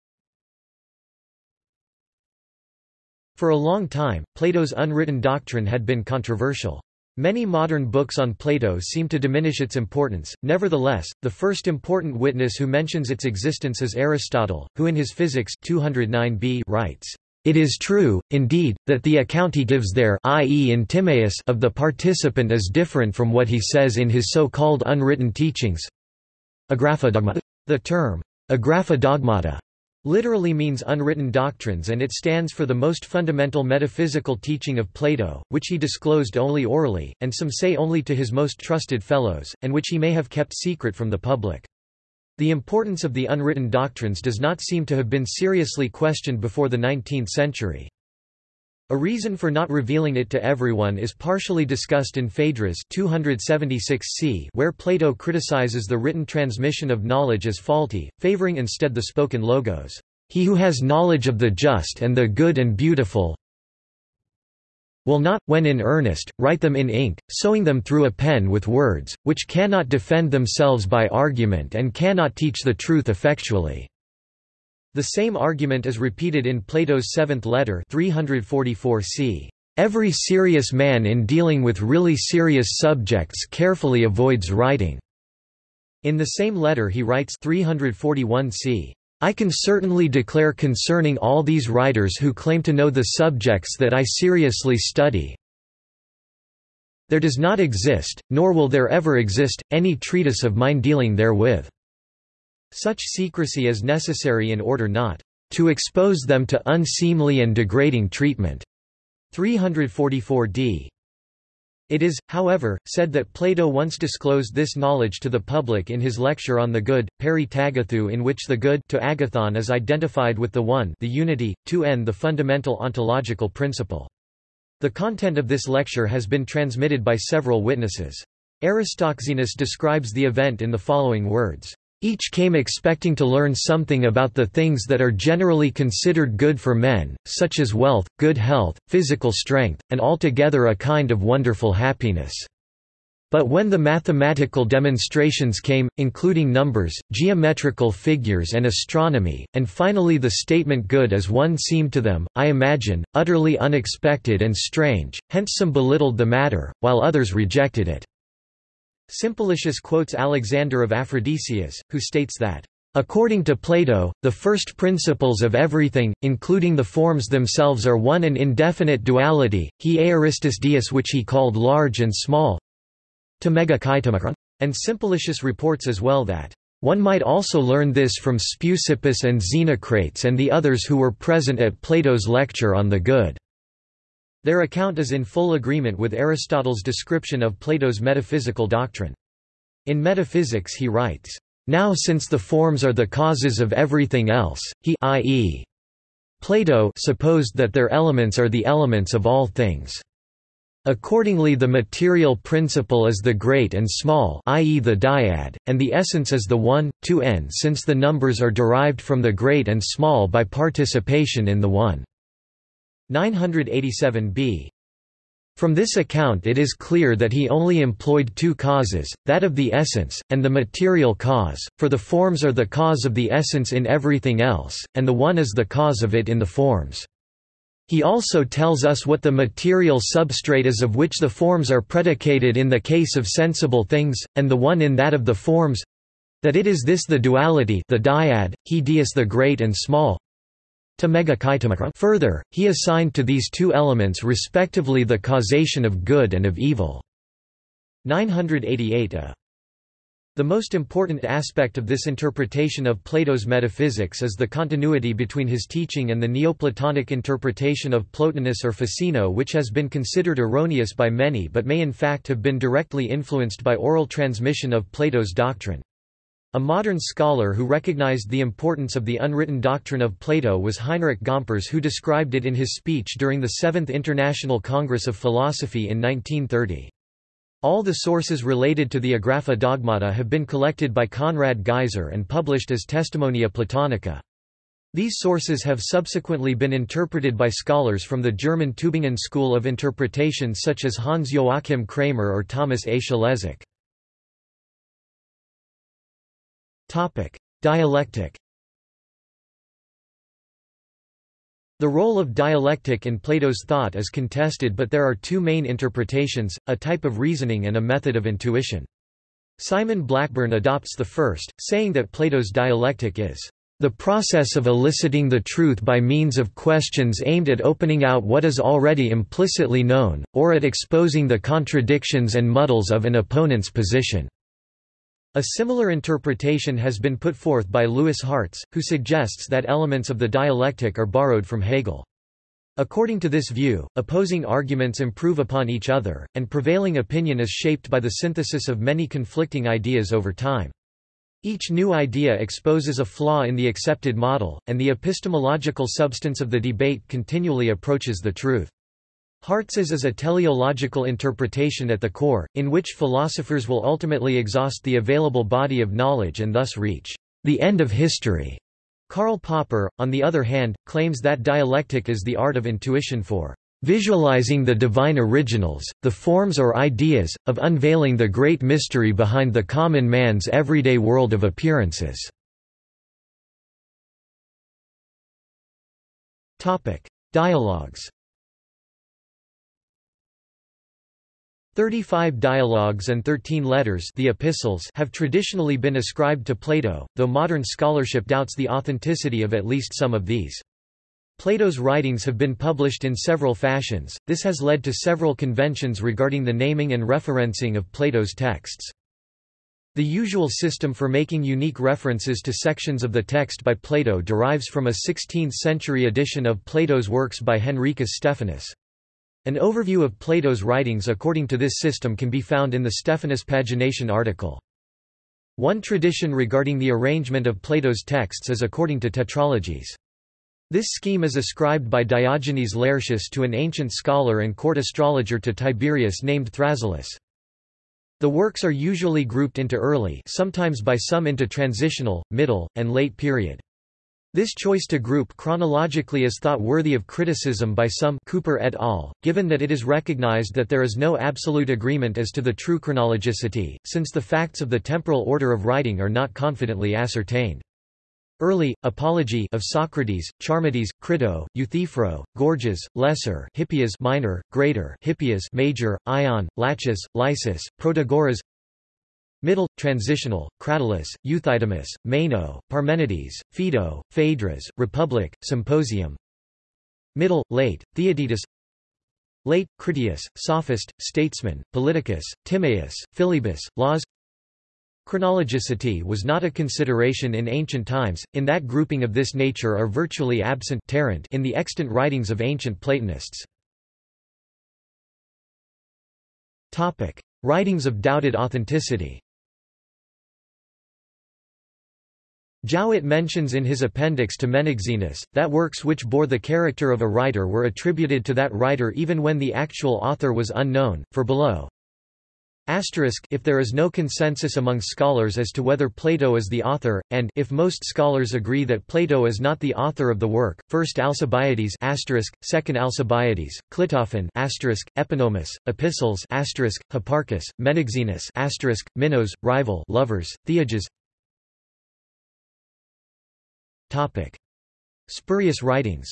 For a long time, Plato's unwritten doctrine had been controversial. Many modern books on Plato seem to diminish its importance, nevertheless, the first important witness who mentions its existence is Aristotle, who in his Physics 209b writes, "...it is true, indeed, that the account he gives there i.e. in Timaeus of the participant is different from what he says in his so-called unwritten teachings." The term, agrapha dogmata, literally means unwritten doctrines and it stands for the most fundamental metaphysical teaching of Plato, which he disclosed only orally, and some say only to his most trusted fellows, and which he may have kept secret from the public. The importance of the unwritten doctrines does not seem to have been seriously questioned before the 19th century. A reason for not revealing it to everyone is partially discussed in Phaedrus 276c where Plato criticizes the written transmission of knowledge as faulty, favoring instead the spoken logos. He who has knowledge of the just and the good and beautiful will not, when in earnest, write them in ink, sewing them through a pen with words, which cannot defend themselves by argument and cannot teach the truth effectually. The same argument is repeated in Plato's seventh letter 344 c. Every serious man in dealing with really serious subjects carefully avoids writing. In the same letter he writes 341 c. I can certainly declare concerning all these writers who claim to know the subjects that I seriously study, there does not exist, nor will there ever exist, any treatise of mine dealing therewith. Such secrecy is necessary in order not to expose them to unseemly and degrading treatment. 344 d. It is, however, said that Plato once disclosed this knowledge to the public in his lecture on the good, Peri Tagathou in which the good to agathon is identified with the one the unity, to n the fundamental ontological principle. The content of this lecture has been transmitted by several witnesses. Aristoxenus describes the event in the following words. Each came expecting to learn something about the things that are generally considered good for men, such as wealth, good health, physical strength, and altogether a kind of wonderful happiness. But when the mathematical demonstrations came, including numbers, geometrical figures and astronomy, and finally the statement good as one seemed to them, I imagine, utterly unexpected and strange, hence some belittled the matter, while others rejected it. Simplicius quotes Alexander of Aphrodisias, who states that, According to Plato, the first principles of everything, including the forms themselves are one and indefinite duality, he aoristus dies which he called large and small and Simplicius reports as well that, one might also learn this from Speusippus and Xenocrates and the others who were present at Plato's lecture on the good. Their account is in full agreement with Aristotle's description of Plato's metaphysical doctrine. In Metaphysics he writes, "...now since the forms are the causes of everything else, he i.e. Plato supposed that their elements are the elements of all things. Accordingly the material principle is the great and small i.e. the dyad, and the essence is the one, two n since the numbers are derived from the great and small by participation in the one. 987b. From this account it is clear that he only employed two causes, that of the essence, and the material cause, for the forms are the cause of the essence in everything else, and the one is the cause of it in the forms. He also tells us what the material substrate is of which the forms are predicated in the case of sensible things, and the one in that of the forms—that it is this the duality the dyad, he deus the great and small, Further, he assigned to these two elements respectively the causation of good and of evil. 988 a. Uh. The most important aspect of this interpretation of Plato's metaphysics is the continuity between his teaching and the Neoplatonic interpretation of Plotinus or Ficino which has been considered erroneous by many but may in fact have been directly influenced by oral transmission of Plato's doctrine. A modern scholar who recognized the importance of the unwritten doctrine of Plato was Heinrich Gomperz who described it in his speech during the Seventh International Congress of Philosophy in 1930. All the sources related to the Agrapha Dogmata have been collected by Konrad Gaiser and published as Testimonia Platonica. These sources have subsequently been interpreted by scholars from the German Tübingen school of interpretation such as Hans Joachim Krämer or Thomas A. Szlezák. Dialectic The role of dialectic in Plato's thought is contested but there are two main interpretations, a type of reasoning and a method of intuition. Simon Blackburn adopts the first, saying that Plato's dialectic is the process of eliciting the truth by means of questions aimed at opening out what is already implicitly known, or at exposing the contradictions and muddles of an opponent's position. A similar interpretation has been put forth by Louis Hartz, who suggests that elements of the dialectic are borrowed from Hegel. According to this view, opposing arguments improve upon each other, and prevailing opinion is shaped by the synthesis of many conflicting ideas over time. Each new idea exposes a flaw in the accepted model, and the epistemological substance of the debate continually approaches the truth. Hartz's is a teleological interpretation at the core, in which philosophers will ultimately exhaust the available body of knowledge and thus reach the end of history. Karl Popper, on the other hand, claims that dialectic is the art of intuition for visualizing the divine originals, the forms or ideas, of unveiling the great mystery behind the common man's everyday world of appearances. Dialogues 35 dialogues and 13 letters the epistles have traditionally been ascribed to Plato, though modern scholarship doubts the authenticity of at least some of these. Plato's writings have been published in several fashions, this has led to several conventions regarding the naming and referencing of Plato's texts. The usual system for making unique references to sections of the text by Plato derives from a 16th-century edition of Plato's works by Henricus Stephanus. An overview of Plato's writings according to this system can be found in the Stephanus pagination article. One tradition regarding the arrangement of Plato's texts is according to tetralogies. This scheme is ascribed by Diogenes Laertius to an ancient scholar and court astrologer to Tiberius named Thrasyllus. The works are usually grouped into early sometimes by some into transitional, middle, and late period. This choice to group chronologically is thought worthy of criticism by some Cooper et al., given that it is recognized that there is no absolute agreement as to the true chronologicity, since the facts of the temporal order of writing are not confidently ascertained. Early, Apology of Socrates, Charmides, Crito, Euthyphro, Gorgias, Lesser Hippias minor, Greater Hippias major, Ion, Laches, Lysis, Protagoras Middle, Transitional, Cratylus, Euthydemus, Meno, Parmenides, Phaedo, Phaedrus, Republic, Symposium. Middle, Late, Theaetetus Late, Critias, Sophist, Statesman, Politicus, Timaeus, Philebus, Laws. Chronologicity was not a consideration in ancient times, in that grouping of this nature are virtually absent in the extant writings of ancient Platonists. Writings of doubted authenticity Jowett mentions in his appendix to Menexenus, that works which bore the character of a writer were attributed to that writer even when the actual author was unknown, for below. If there is no consensus among scholars as to whether Plato is the author, and if most scholars agree that Plato is not the author of the work, first Alcibiades second Alcibiades, Clitophon Epinomis, Epistles Hipparchus, Menexenus Minos, rival lovers, Theages Spurious writings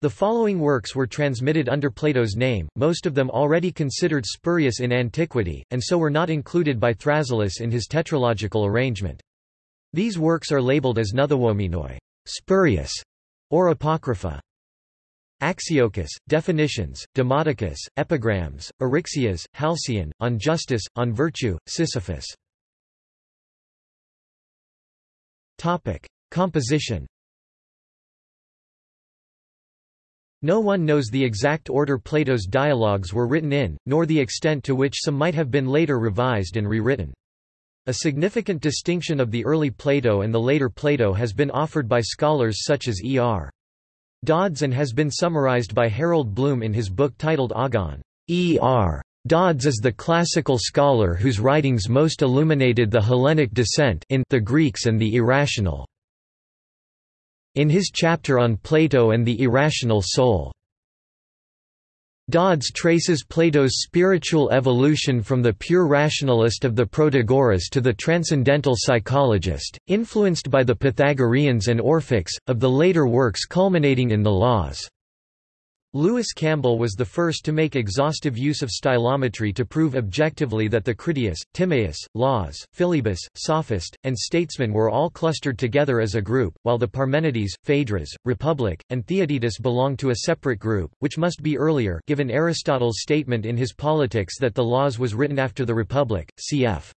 The following works were transmitted under Plato's name, most of them already considered spurious in antiquity, and so were not included by Thrasyllus in his tetralogical arrangement. These works are labeled as nouthowomenoi spurious", or apocrypha. Axiochus, definitions, Demodocus, epigrams, Eryxias, Halcyon, on justice, on virtue, Sisyphus. Topic: Composition. No one knows the exact order Plato's dialogues were written in, nor the extent to which some might have been later revised and rewritten. A significant distinction of the early Plato and the later Plato has been offered by scholars such as E. R. Dodds and has been summarized by Harold Bloom in his book titled Agon. E.R. Dodds is the classical scholar whose writings most illuminated the Hellenic descent in the Greeks and the irrational. In his chapter on Plato and the irrational soul, Dodds traces Plato's spiritual evolution from the pure rationalist of the Protagoras to the transcendental psychologist, influenced by the Pythagoreans and Orphics, of the later works culminating in the Laws. Lewis Campbell was the first to make exhaustive use of stylometry to prove objectively that the Critias, Timaeus, Laws, Philebus, Sophist, and Statesman were all clustered together as a group, while the Parmenides, Phaedrus, Republic, and Theaetetus belonged to a separate group, which must be earlier given Aristotle's statement in his Politics that the Laws was written after the Republic, cf.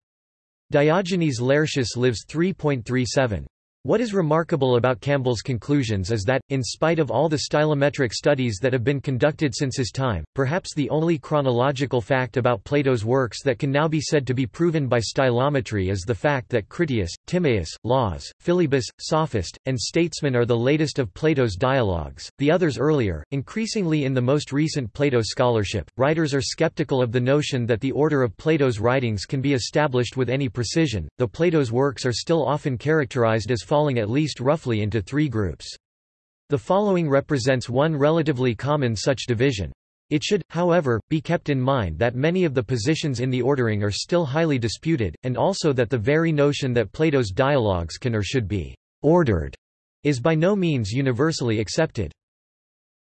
Diogenes Laertius lives 3.37. What is remarkable about Campbell's conclusions is that, in spite of all the stylometric studies that have been conducted since his time, perhaps the only chronological fact about Plato's works that can now be said to be proven by stylometry is the fact that Critias, Timaeus, Laws, Philebus, Sophist, and Statesman are the latest of Plato's dialogues, the others earlier. Increasingly in the most recent Plato scholarship, writers are skeptical of the notion that the order of Plato's writings can be established with any precision, though Plato's works are still often characterized as falling at least roughly into three groups. The following represents one relatively common such division. It should, however, be kept in mind that many of the positions in the ordering are still highly disputed, and also that the very notion that Plato's dialogues can or should be ordered is by no means universally accepted.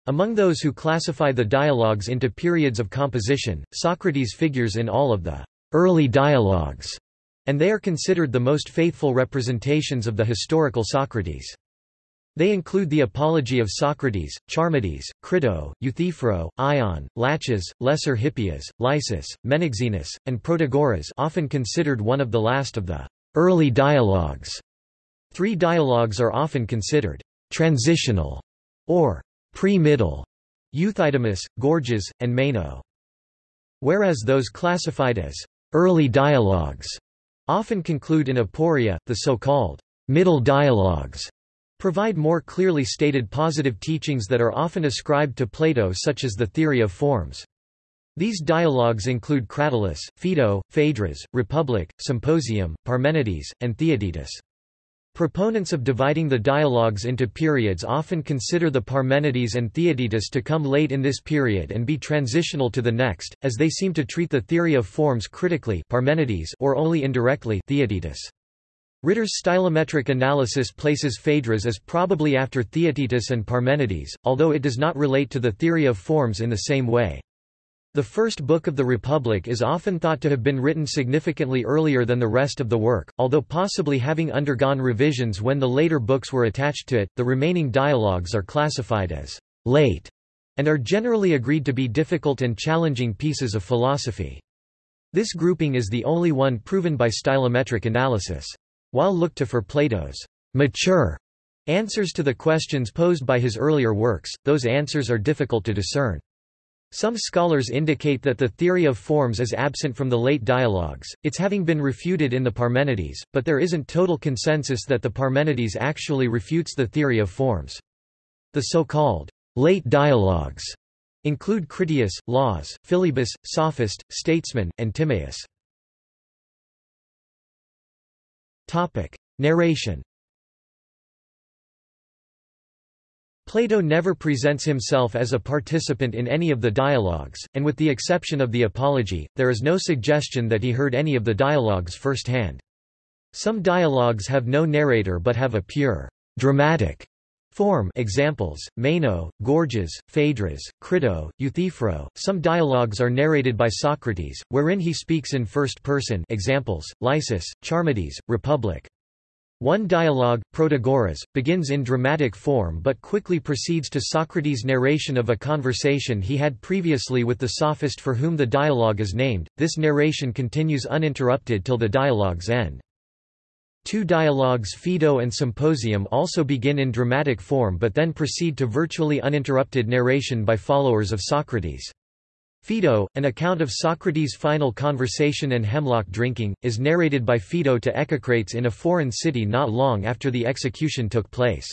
Among those who classify the dialogues into periods of composition, Socrates figures in all of the early dialogues and they are considered the most faithful representations of the historical Socrates. They include the Apology of Socrates, Charmides, Crito, Euthyphro, Ion, Laches, Lesser Hippias, Lysis, Menexenus, and Protagoras often considered one of the last of the early dialogues. Three dialogues are often considered transitional or pre-middle, Euthydemus, Gorgias, and Meno. Whereas those classified as early dialogues often conclude in aporia, the so-called middle dialogues provide more clearly stated positive teachings that are often ascribed to Plato such as the theory of forms. These dialogues include Cratylus, Phaedo, Phaedrus, Republic, Symposium, Parmenides, and Theaetetus. Proponents of dividing the dialogues into periods often consider the Parmenides and Theaetetus to come late in this period and be transitional to the next, as they seem to treat the theory of forms critically Parmenides or only indirectly Theaetetus. Ritter's stylometric analysis places Phaedrus as probably after Theaetetus and Parmenides, although it does not relate to the theory of forms in the same way. The first book of the Republic is often thought to have been written significantly earlier than the rest of the work, although possibly having undergone revisions when the later books were attached to it. The remaining dialogues are classified as late and are generally agreed to be difficult and challenging pieces of philosophy. This grouping is the only one proven by stylometric analysis. While looked to for Plato's mature answers to the questions posed by his earlier works, those answers are difficult to discern. Some scholars indicate that the theory of forms is absent from the late dialogues, its having been refuted in the Parmenides, but there isn't total consensus that the Parmenides actually refutes the theory of forms. The so-called late dialogues include Critias, Laws, Philebus, Sophist, Statesman, and Timaeus. Narration Plato never presents himself as a participant in any of the dialogues, and with the exception of the Apology, there is no suggestion that he heard any of the dialogues firsthand. Some dialogues have no narrator but have a pure, dramatic form examples, Meno, Gorgias, Phaedrus, Crito, Euthyphro. Some dialogues are narrated by Socrates, wherein he speaks in first person examples, Lysis, Charmides, Republic. One dialogue, Protagoras, begins in dramatic form but quickly proceeds to Socrates' narration of a conversation he had previously with the sophist for whom the dialogue is named. This narration continues uninterrupted till the dialogue's end. Two dialogues Phaedo and Symposium also begin in dramatic form but then proceed to virtually uninterrupted narration by followers of Socrates. Phaedo, an account of Socrates' final conversation and hemlock drinking, is narrated by Phaedo to Echecrates in a foreign city not long after the execution took place.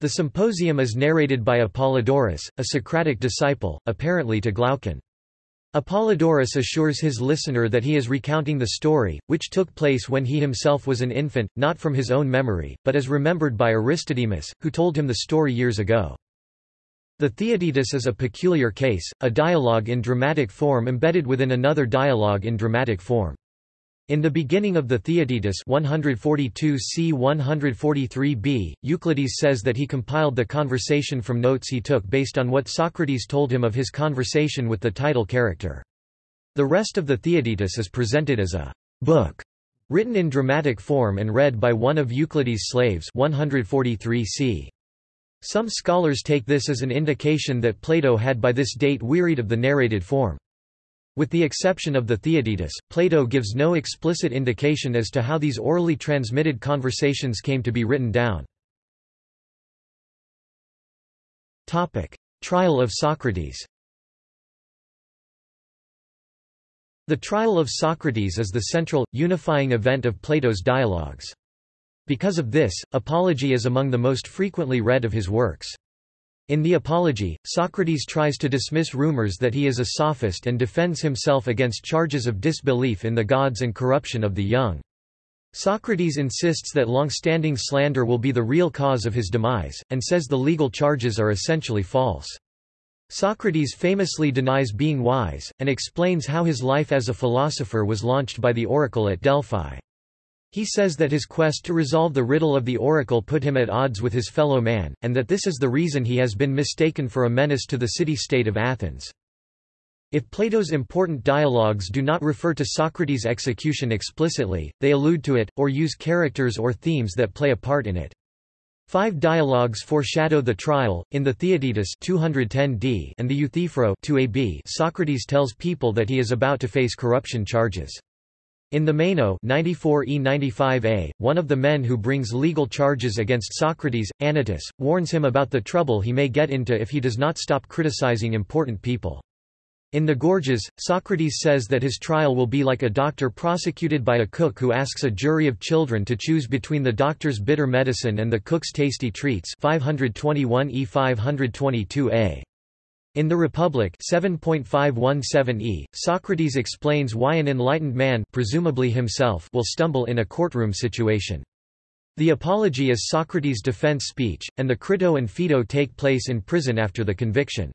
The symposium is narrated by Apollodorus, a Socratic disciple, apparently to Glaucon. Apollodorus assures his listener that he is recounting the story, which took place when he himself was an infant, not from his own memory, but as remembered by Aristodemus, who told him the story years ago. The Theaetetus is a peculiar case, a dialogue in dramatic form embedded within another dialogue in dramatic form. In the beginning of the Theaetetus 142 c 143b, Euclides says that he compiled the conversation from notes he took based on what Socrates told him of his conversation with the title character. The rest of the Theaetetus is presented as a book, written in dramatic form and read by one of Euclides' slaves 143 c. Some scholars take this as an indication that Plato had by this date wearied of the narrated form. With the exception of the Theaetetus, Plato gives no explicit indication as to how these orally transmitted conversations came to be written down. Topic: Trial of Socrates The trial of Socrates is the central, unifying event of Plato's dialogues. Because of this, Apology is among the most frequently read of his works. In the Apology, Socrates tries to dismiss rumors that he is a sophist and defends himself against charges of disbelief in the gods and corruption of the young. Socrates insists that long-standing slander will be the real cause of his demise, and says the legal charges are essentially false. Socrates famously denies being wise, and explains how his life as a philosopher was launched by the oracle at Delphi. He says that his quest to resolve the riddle of the oracle put him at odds with his fellow man, and that this is the reason he has been mistaken for a menace to the city-state of Athens. If Plato's important dialogues do not refer to Socrates' execution explicitly, they allude to it, or use characters or themes that play a part in it. Five dialogues foreshadow the trial. In the Theaetetus 210d and the Euthyphro 2ab, Socrates tells people that he is about to face corruption charges. In the Meno 94e95a, one of the men who brings legal charges against Socrates, Anytus, warns him about the trouble he may get into if he does not stop criticizing important people. In the Gorgias, Socrates says that his trial will be like a doctor prosecuted by a cook who asks a jury of children to choose between the doctor's bitter medicine and the cook's tasty treats 521 e 522a. In The Republic 7.517e, Socrates explains why an enlightened man presumably himself will stumble in a courtroom situation. The apology is Socrates' defense speech, and the Crito and Phaedo take place in prison after the conviction.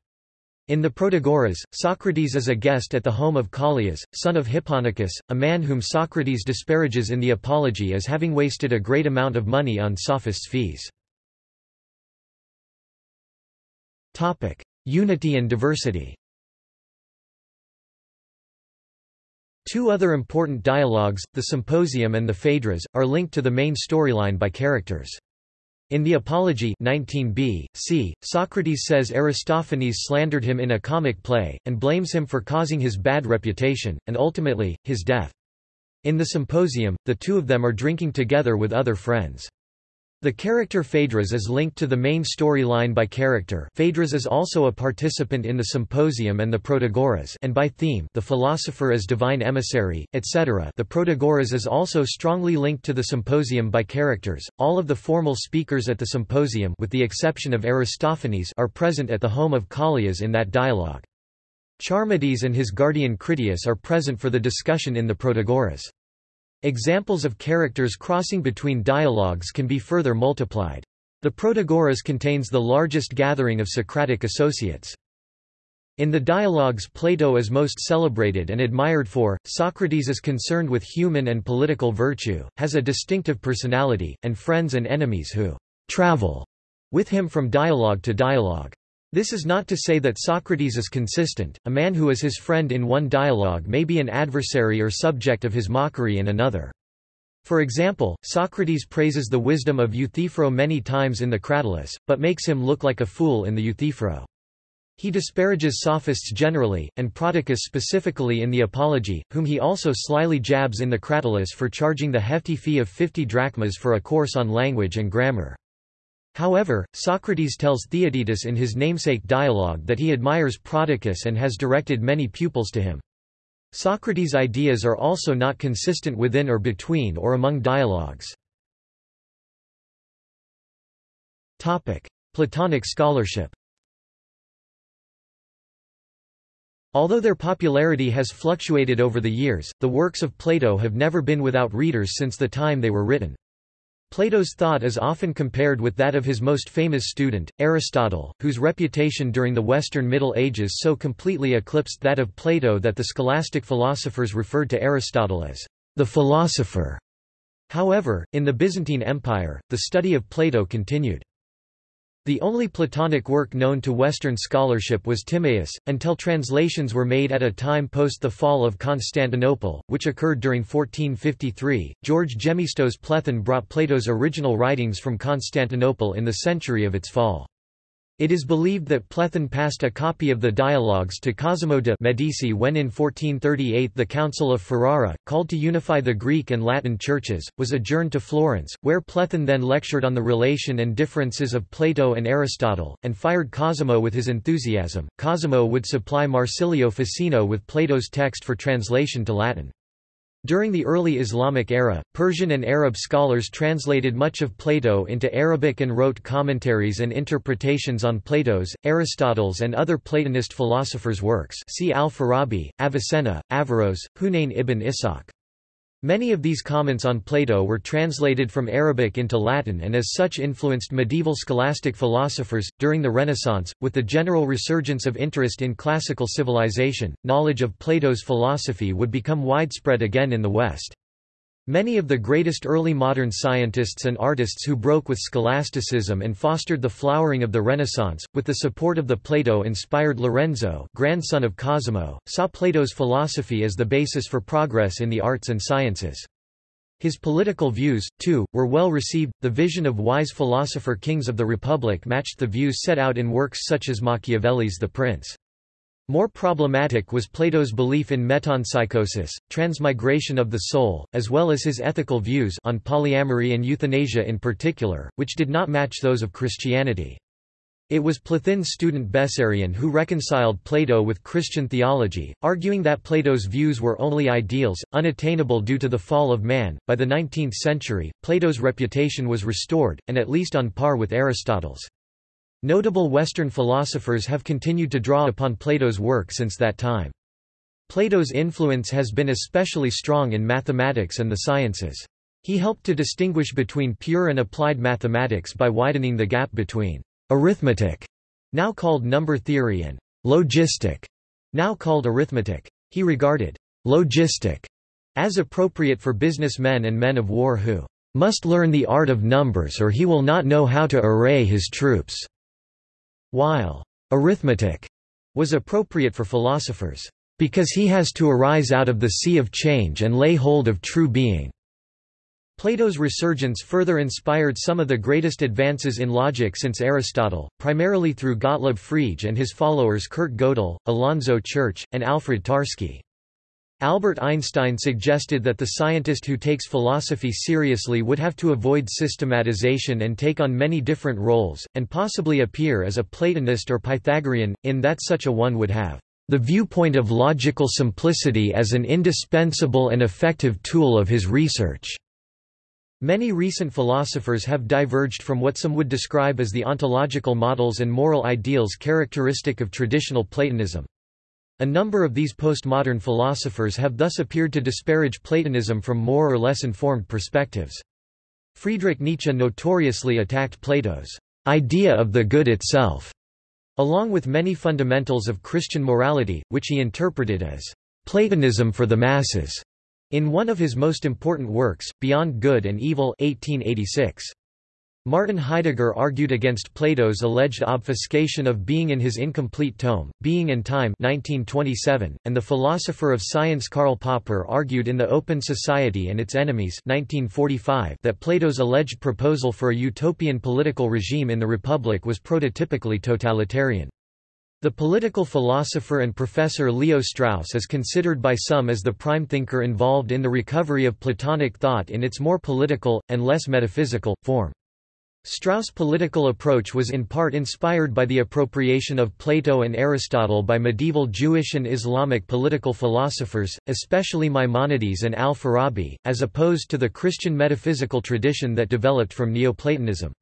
In the Protagoras, Socrates is a guest at the home of Callias, son of Hipponicus, a man whom Socrates disparages in the Apology as having wasted a great amount of money on sophists' fees. Unity and diversity Two other important dialogues, the Symposium and the Phaedrus, are linked to the main storyline by characters. In the Apology 19b, c, Socrates says Aristophanes slandered him in a comic play, and blames him for causing his bad reputation, and ultimately, his death. In the Symposium, the two of them are drinking together with other friends. The character Phaedrus is linked to the main storyline by character Phaedrus is also a participant in the Symposium and the Protagoras and by theme the philosopher as divine emissary, etc. The Protagoras is also strongly linked to the Symposium by characters. All of the formal speakers at the Symposium with the exception of Aristophanes are present at the home of Callias in that dialogue. Charmides and his guardian Critias are present for the discussion in the Protagoras. Examples of characters crossing between dialogues can be further multiplied. The Protagoras contains the largest gathering of Socratic associates. In the dialogues Plato is most celebrated and admired for, Socrates is concerned with human and political virtue, has a distinctive personality, and friends and enemies who travel with him from dialogue to dialogue. This is not to say that Socrates is consistent, a man who is his friend in one dialogue may be an adversary or subject of his mockery in another. For example, Socrates praises the wisdom of Euthyphro many times in the Cratylus, but makes him look like a fool in the Euthyphro. He disparages sophists generally, and Prodicus specifically in the Apology, whom he also slyly jabs in the Cratylus for charging the hefty fee of 50 drachmas for a course on language and grammar. However, Socrates tells Theaetetus in his namesake dialogue that he admires Prodicus and has directed many pupils to him. Socrates' ideas are also not consistent within or between or among dialogues. Platonic scholarship Although their popularity has fluctuated over the years, the works of Plato have never been without readers since the time they were written. Plato's thought is often compared with that of his most famous student, Aristotle, whose reputation during the Western Middle Ages so completely eclipsed that of Plato that the scholastic philosophers referred to Aristotle as the philosopher. However, in the Byzantine Empire, the study of Plato continued. The only Platonic work known to Western scholarship was Timaeus, until translations were made at a time post the fall of Constantinople, which occurred during 1453. George Gemistos Plethon brought Plato's original writings from Constantinople in the century of its fall. It is believed that Plethon passed a copy of the dialogues to Cosimo de' Medici when in 1438 the Council of Ferrara, called to unify the Greek and Latin churches, was adjourned to Florence, where Plethon then lectured on the relation and differences of Plato and Aristotle, and fired Cosimo with his enthusiasm. Cosimo would supply Marsilio Ficino with Plato's text for translation to Latin. During the early Islamic era, Persian and Arab scholars translated much of Plato into Arabic and wrote commentaries and interpretations on Plato's, Aristotle's and other Platonist philosophers' works see Al-Farabi, Avicenna, Averroes, Hunayn ibn Ishaq. Many of these comments on Plato were translated from Arabic into Latin and as such influenced medieval scholastic philosophers. During the Renaissance, with the general resurgence of interest in classical civilization, knowledge of Plato's philosophy would become widespread again in the West. Many of the greatest early modern scientists and artists who broke with scholasticism and fostered the flowering of the Renaissance, with the support of the Plato-inspired Lorenzo grandson of Cosimo, saw Plato's philosophy as the basis for progress in the arts and sciences. His political views, too, were well received. The vision of wise philosopher kings of the Republic matched the views set out in works such as Machiavelli's The Prince. More problematic was Plato's belief in metempsychosis, transmigration of the soul, as well as his ethical views on polyamory and euthanasia in particular, which did not match those of Christianity. It was Plethon's student Bessarion who reconciled Plato with Christian theology, arguing that Plato's views were only ideals, unattainable due to the fall of man. By the 19th century, Plato's reputation was restored, and at least on par with Aristotle's. Notable Western philosophers have continued to draw upon Plato's work since that time. Plato's influence has been especially strong in mathematics and the sciences. He helped to distinguish between pure and applied mathematics by widening the gap between arithmetic, now called number theory and logistic, now called arithmetic. He regarded logistic as appropriate for businessmen and men of war who must learn the art of numbers or he will not know how to array his troops while arithmetic was appropriate for philosophers, because he has to arise out of the sea of change and lay hold of true being. Plato's resurgence further inspired some of the greatest advances in logic since Aristotle, primarily through Gottlob Frege and his followers Kurt Gödel, Alonzo Church, and Alfred Tarski. Albert Einstein suggested that the scientist who takes philosophy seriously would have to avoid systematization and take on many different roles, and possibly appear as a Platonist or Pythagorean, in that such a one would have the viewpoint of logical simplicity as an indispensable and effective tool of his research. Many recent philosophers have diverged from what some would describe as the ontological models and moral ideals characteristic of traditional Platonism. A number of these postmodern philosophers have thus appeared to disparage Platonism from more or less informed perspectives. Friedrich Nietzsche notoriously attacked Plato's idea of the good itself, along with many fundamentals of Christian morality, which he interpreted as Platonism for the masses, in one of his most important works, Beyond Good and Evil 1886. Martin Heidegger argued against Plato's alleged obfuscation of being in his incomplete tome, Being and Time 1927, and the philosopher of science Karl Popper argued in The Open Society and Its Enemies 1945 that Plato's alleged proposal for a utopian political regime in the Republic was prototypically totalitarian. The political philosopher and professor Leo Strauss is considered by some as the prime thinker involved in the recovery of Platonic thought in its more political, and less metaphysical, form. Strauss' political approach was in part inspired by the appropriation of Plato and Aristotle by medieval Jewish and Islamic political philosophers, especially Maimonides and al-Farabi, as opposed to the Christian metaphysical tradition that developed from Neoplatonism.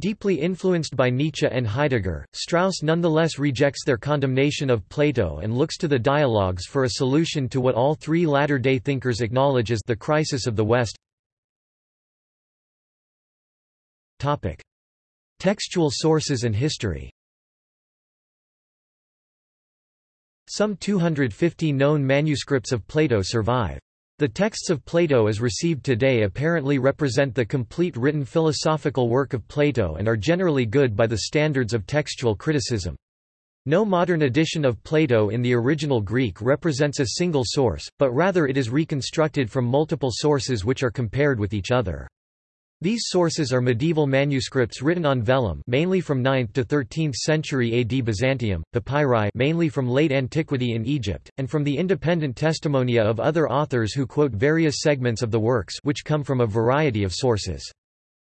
Deeply influenced by Nietzsche and Heidegger, Strauss nonetheless rejects their condemnation of Plato and looks to the dialogues for a solution to what all three latter-day thinkers acknowledge as the crisis of the West. Topic. Textual sources and history Some 250 known manuscripts of Plato survive. The texts of Plato as received today apparently represent the complete written philosophical work of Plato and are generally good by the standards of textual criticism. No modern edition of Plato in the original Greek represents a single source, but rather it is reconstructed from multiple sources which are compared with each other. These sources are medieval manuscripts written on vellum mainly from 9th to 13th century AD Byzantium, papyri mainly from late antiquity in Egypt, and from the independent testimonia of other authors who quote various segments of the works which come from a variety of sources.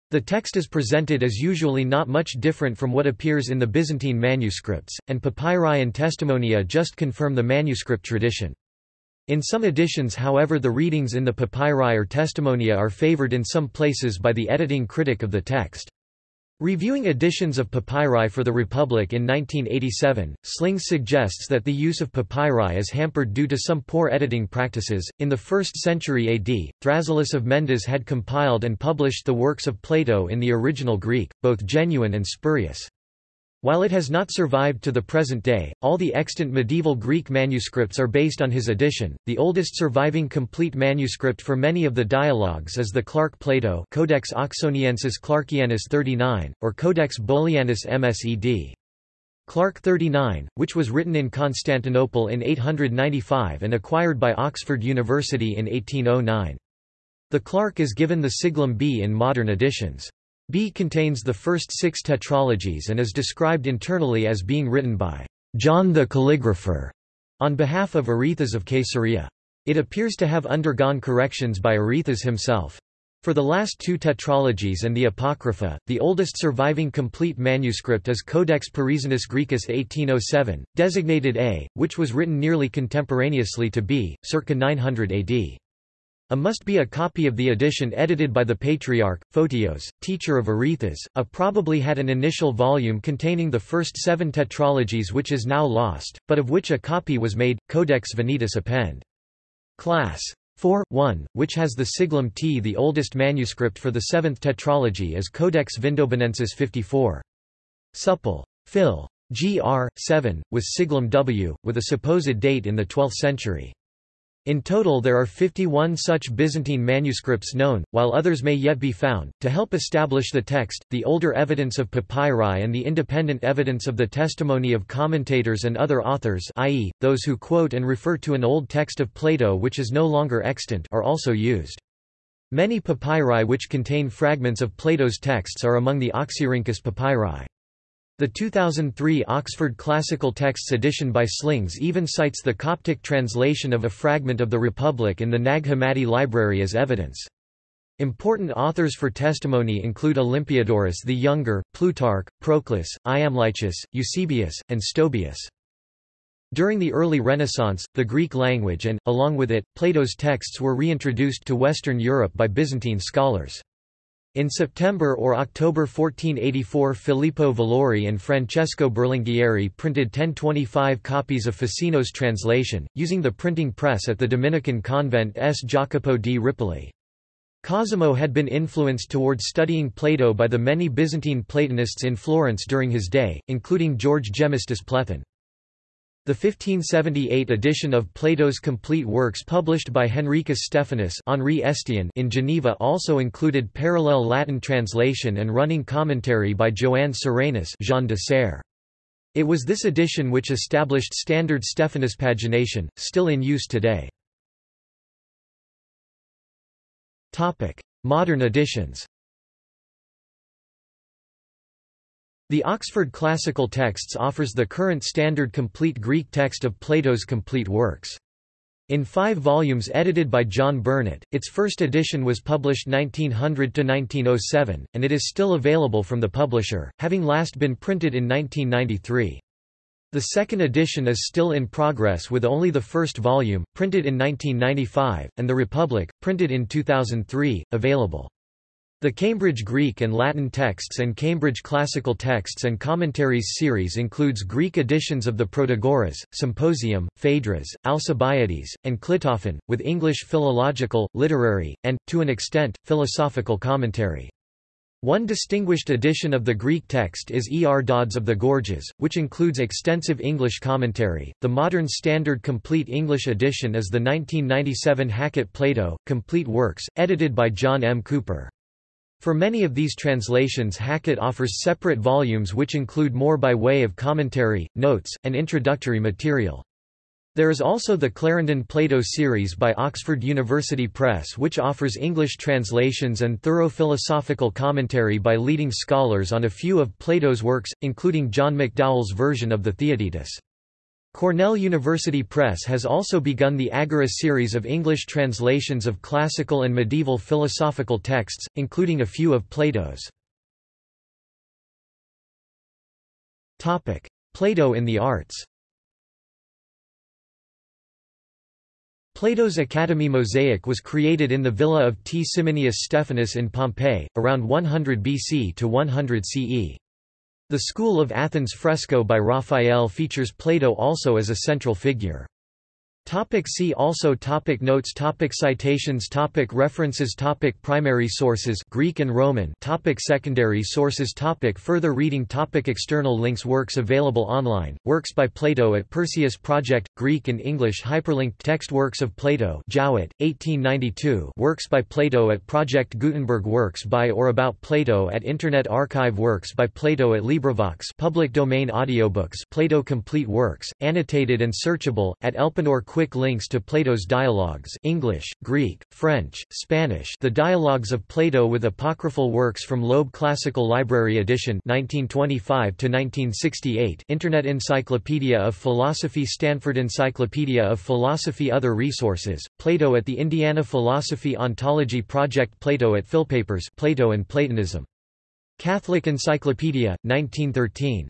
The text is presented as usually not much different from what appears in the Byzantine manuscripts, and papyri and testimonia just confirm the manuscript tradition. In some editions however the readings in the papyri or testimonia are favored in some places by the editing critic of the text. Reviewing editions of papyri for the Republic in 1987, Slings suggests that the use of papyri is hampered due to some poor editing practices. In the 1st century AD, Thrasyllus of Mendes had compiled and published the works of Plato in the original Greek, both genuine and spurious. While it has not survived to the present day, all the extant medieval Greek manuscripts are based on his edition. The oldest surviving complete manuscript for many of the dialogues is the Clark Plato Codex Oxoniensis Clarkianus 39, or Codex Bodleianus Msed. Clark 39, which was written in Constantinople in 895 and acquired by Oxford University in 1809. The Clark is given the siglum B in modern editions. B contains the first six tetralogies and is described internally as being written by John the Calligrapher on behalf of Arethas of Caesarea. It appears to have undergone corrections by Arethas himself. For the last two tetralogies and the Apocrypha, the oldest surviving complete manuscript is Codex Parisianus Graecus 1807, designated A, which was written nearly contemporaneously to B, circa 900 AD. A must be a copy of the edition edited by the Patriarch, Photios, teacher of Arethas. A probably had an initial volume containing the first seven tetralogies which is now lost, but of which a copy was made, Codex Venetus append. Class 4, 1, which has the siglum T. The oldest manuscript for the seventh tetralogy is Codex Vindobonensis 54. Supple. Phil. Gr. 7, with siglum W, with a supposed date in the 12th century. In total there are 51 such Byzantine manuscripts known, while others may yet be found. To help establish the text, the older evidence of papyri and the independent evidence of the testimony of commentators and other authors i.e., those who quote and refer to an old text of Plato which is no longer extant are also used. Many papyri which contain fragments of Plato's texts are among the Oxyrhynchus papyri. The 2003 Oxford Classical Texts edition by Slings even cites the Coptic translation of a fragment of the Republic in the Nag Hammadi library as evidence. Important authors for testimony include Olympiodorus the Younger, Plutarch, Proclus, Iamblichus, Eusebius, and Stobaeus. During the early Renaissance, the Greek language and, along with it, Plato's texts were reintroduced to Western Europe by Byzantine scholars. In September or October 1484 Filippo Valori and Francesco Berlinghieri printed 1025 copies of Ficino's translation, using the printing press at the Dominican convent S. Jacopo di Ripoli. Cosimo had been influenced towards studying Plato by the many Byzantine Platonists in Florence during his day, including George Gemistus Plethon. The 1578 edition of Plato's complete works published by Henricus Stephanus Henri Estienne in Geneva also included parallel Latin translation and running commentary by Joannes Serranus Jean de Serre. It was this edition which established standard Stephanus pagination, still in use today. Modern editions The Oxford Classical Texts offers the current standard complete Greek text of Plato's complete works. In five volumes edited by John Burnet, its first edition was published 1900–1907, and it is still available from the publisher, having last been printed in 1993. The second edition is still in progress with only the first volume, printed in 1995, and The Republic, printed in 2003, available. The Cambridge Greek and Latin Texts and Cambridge Classical Texts and Commentaries series includes Greek editions of the Protagoras, Symposium, Phaedrus, Alcibiades, and Clitophon, with English philological, literary, and, to an extent, philosophical commentary. One distinguished edition of the Greek text is E. R. Dodds of the Gorgias, which includes extensive English commentary. The modern standard complete English edition is the 1997 Hackett Plato, Complete Works, edited by John M. Cooper. For many of these translations Hackett offers separate volumes which include more by way of commentary, notes, and introductory material. There is also the Clarendon Plato series by Oxford University Press which offers English translations and thorough philosophical commentary by leading scholars on a few of Plato's works, including John McDowell's version of the Theaetetus. Cornell University Press has also begun the Agora series of English translations of classical and medieval philosophical texts, including a few of Plato's. Plato in the arts Plato's Academy mosaic was created in the villa of T. Simonius Stephanus in Pompeii, around 100 BC to 100 CE. The School of Athens fresco by Raphael features Plato also as a central figure. Topic see also topic Notes topic Citations topic References topic Primary sources Greek and Roman topic Secondary sources topic Further reading topic External links Works available online, works by Plato at Perseus Project, Greek and English hyperlinked text Works of Plato Jowett, 1892 Works by Plato at Project Gutenberg Works by or about Plato at Internet Archive Works by Plato at LibriVox public domain audiobooks Plato Complete Works, annotated and searchable, at Elpenor Quick links to Plato's dialogues English, Greek, French, Spanish The Dialogues of Plato with Apocryphal Works from Loeb Classical Library Edition 1925–1968 Internet Encyclopedia of Philosophy Stanford Encyclopedia of Philosophy Other resources, Plato at the Indiana Philosophy Ontology Project Plato at Philpapers Plato and Platonism. Catholic Encyclopedia, 1913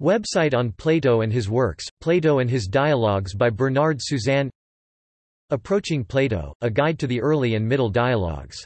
Website on Plato and his works, Plato and his dialogues by Bernard Suzanne. Approaching Plato, A Guide to the Early and Middle Dialogues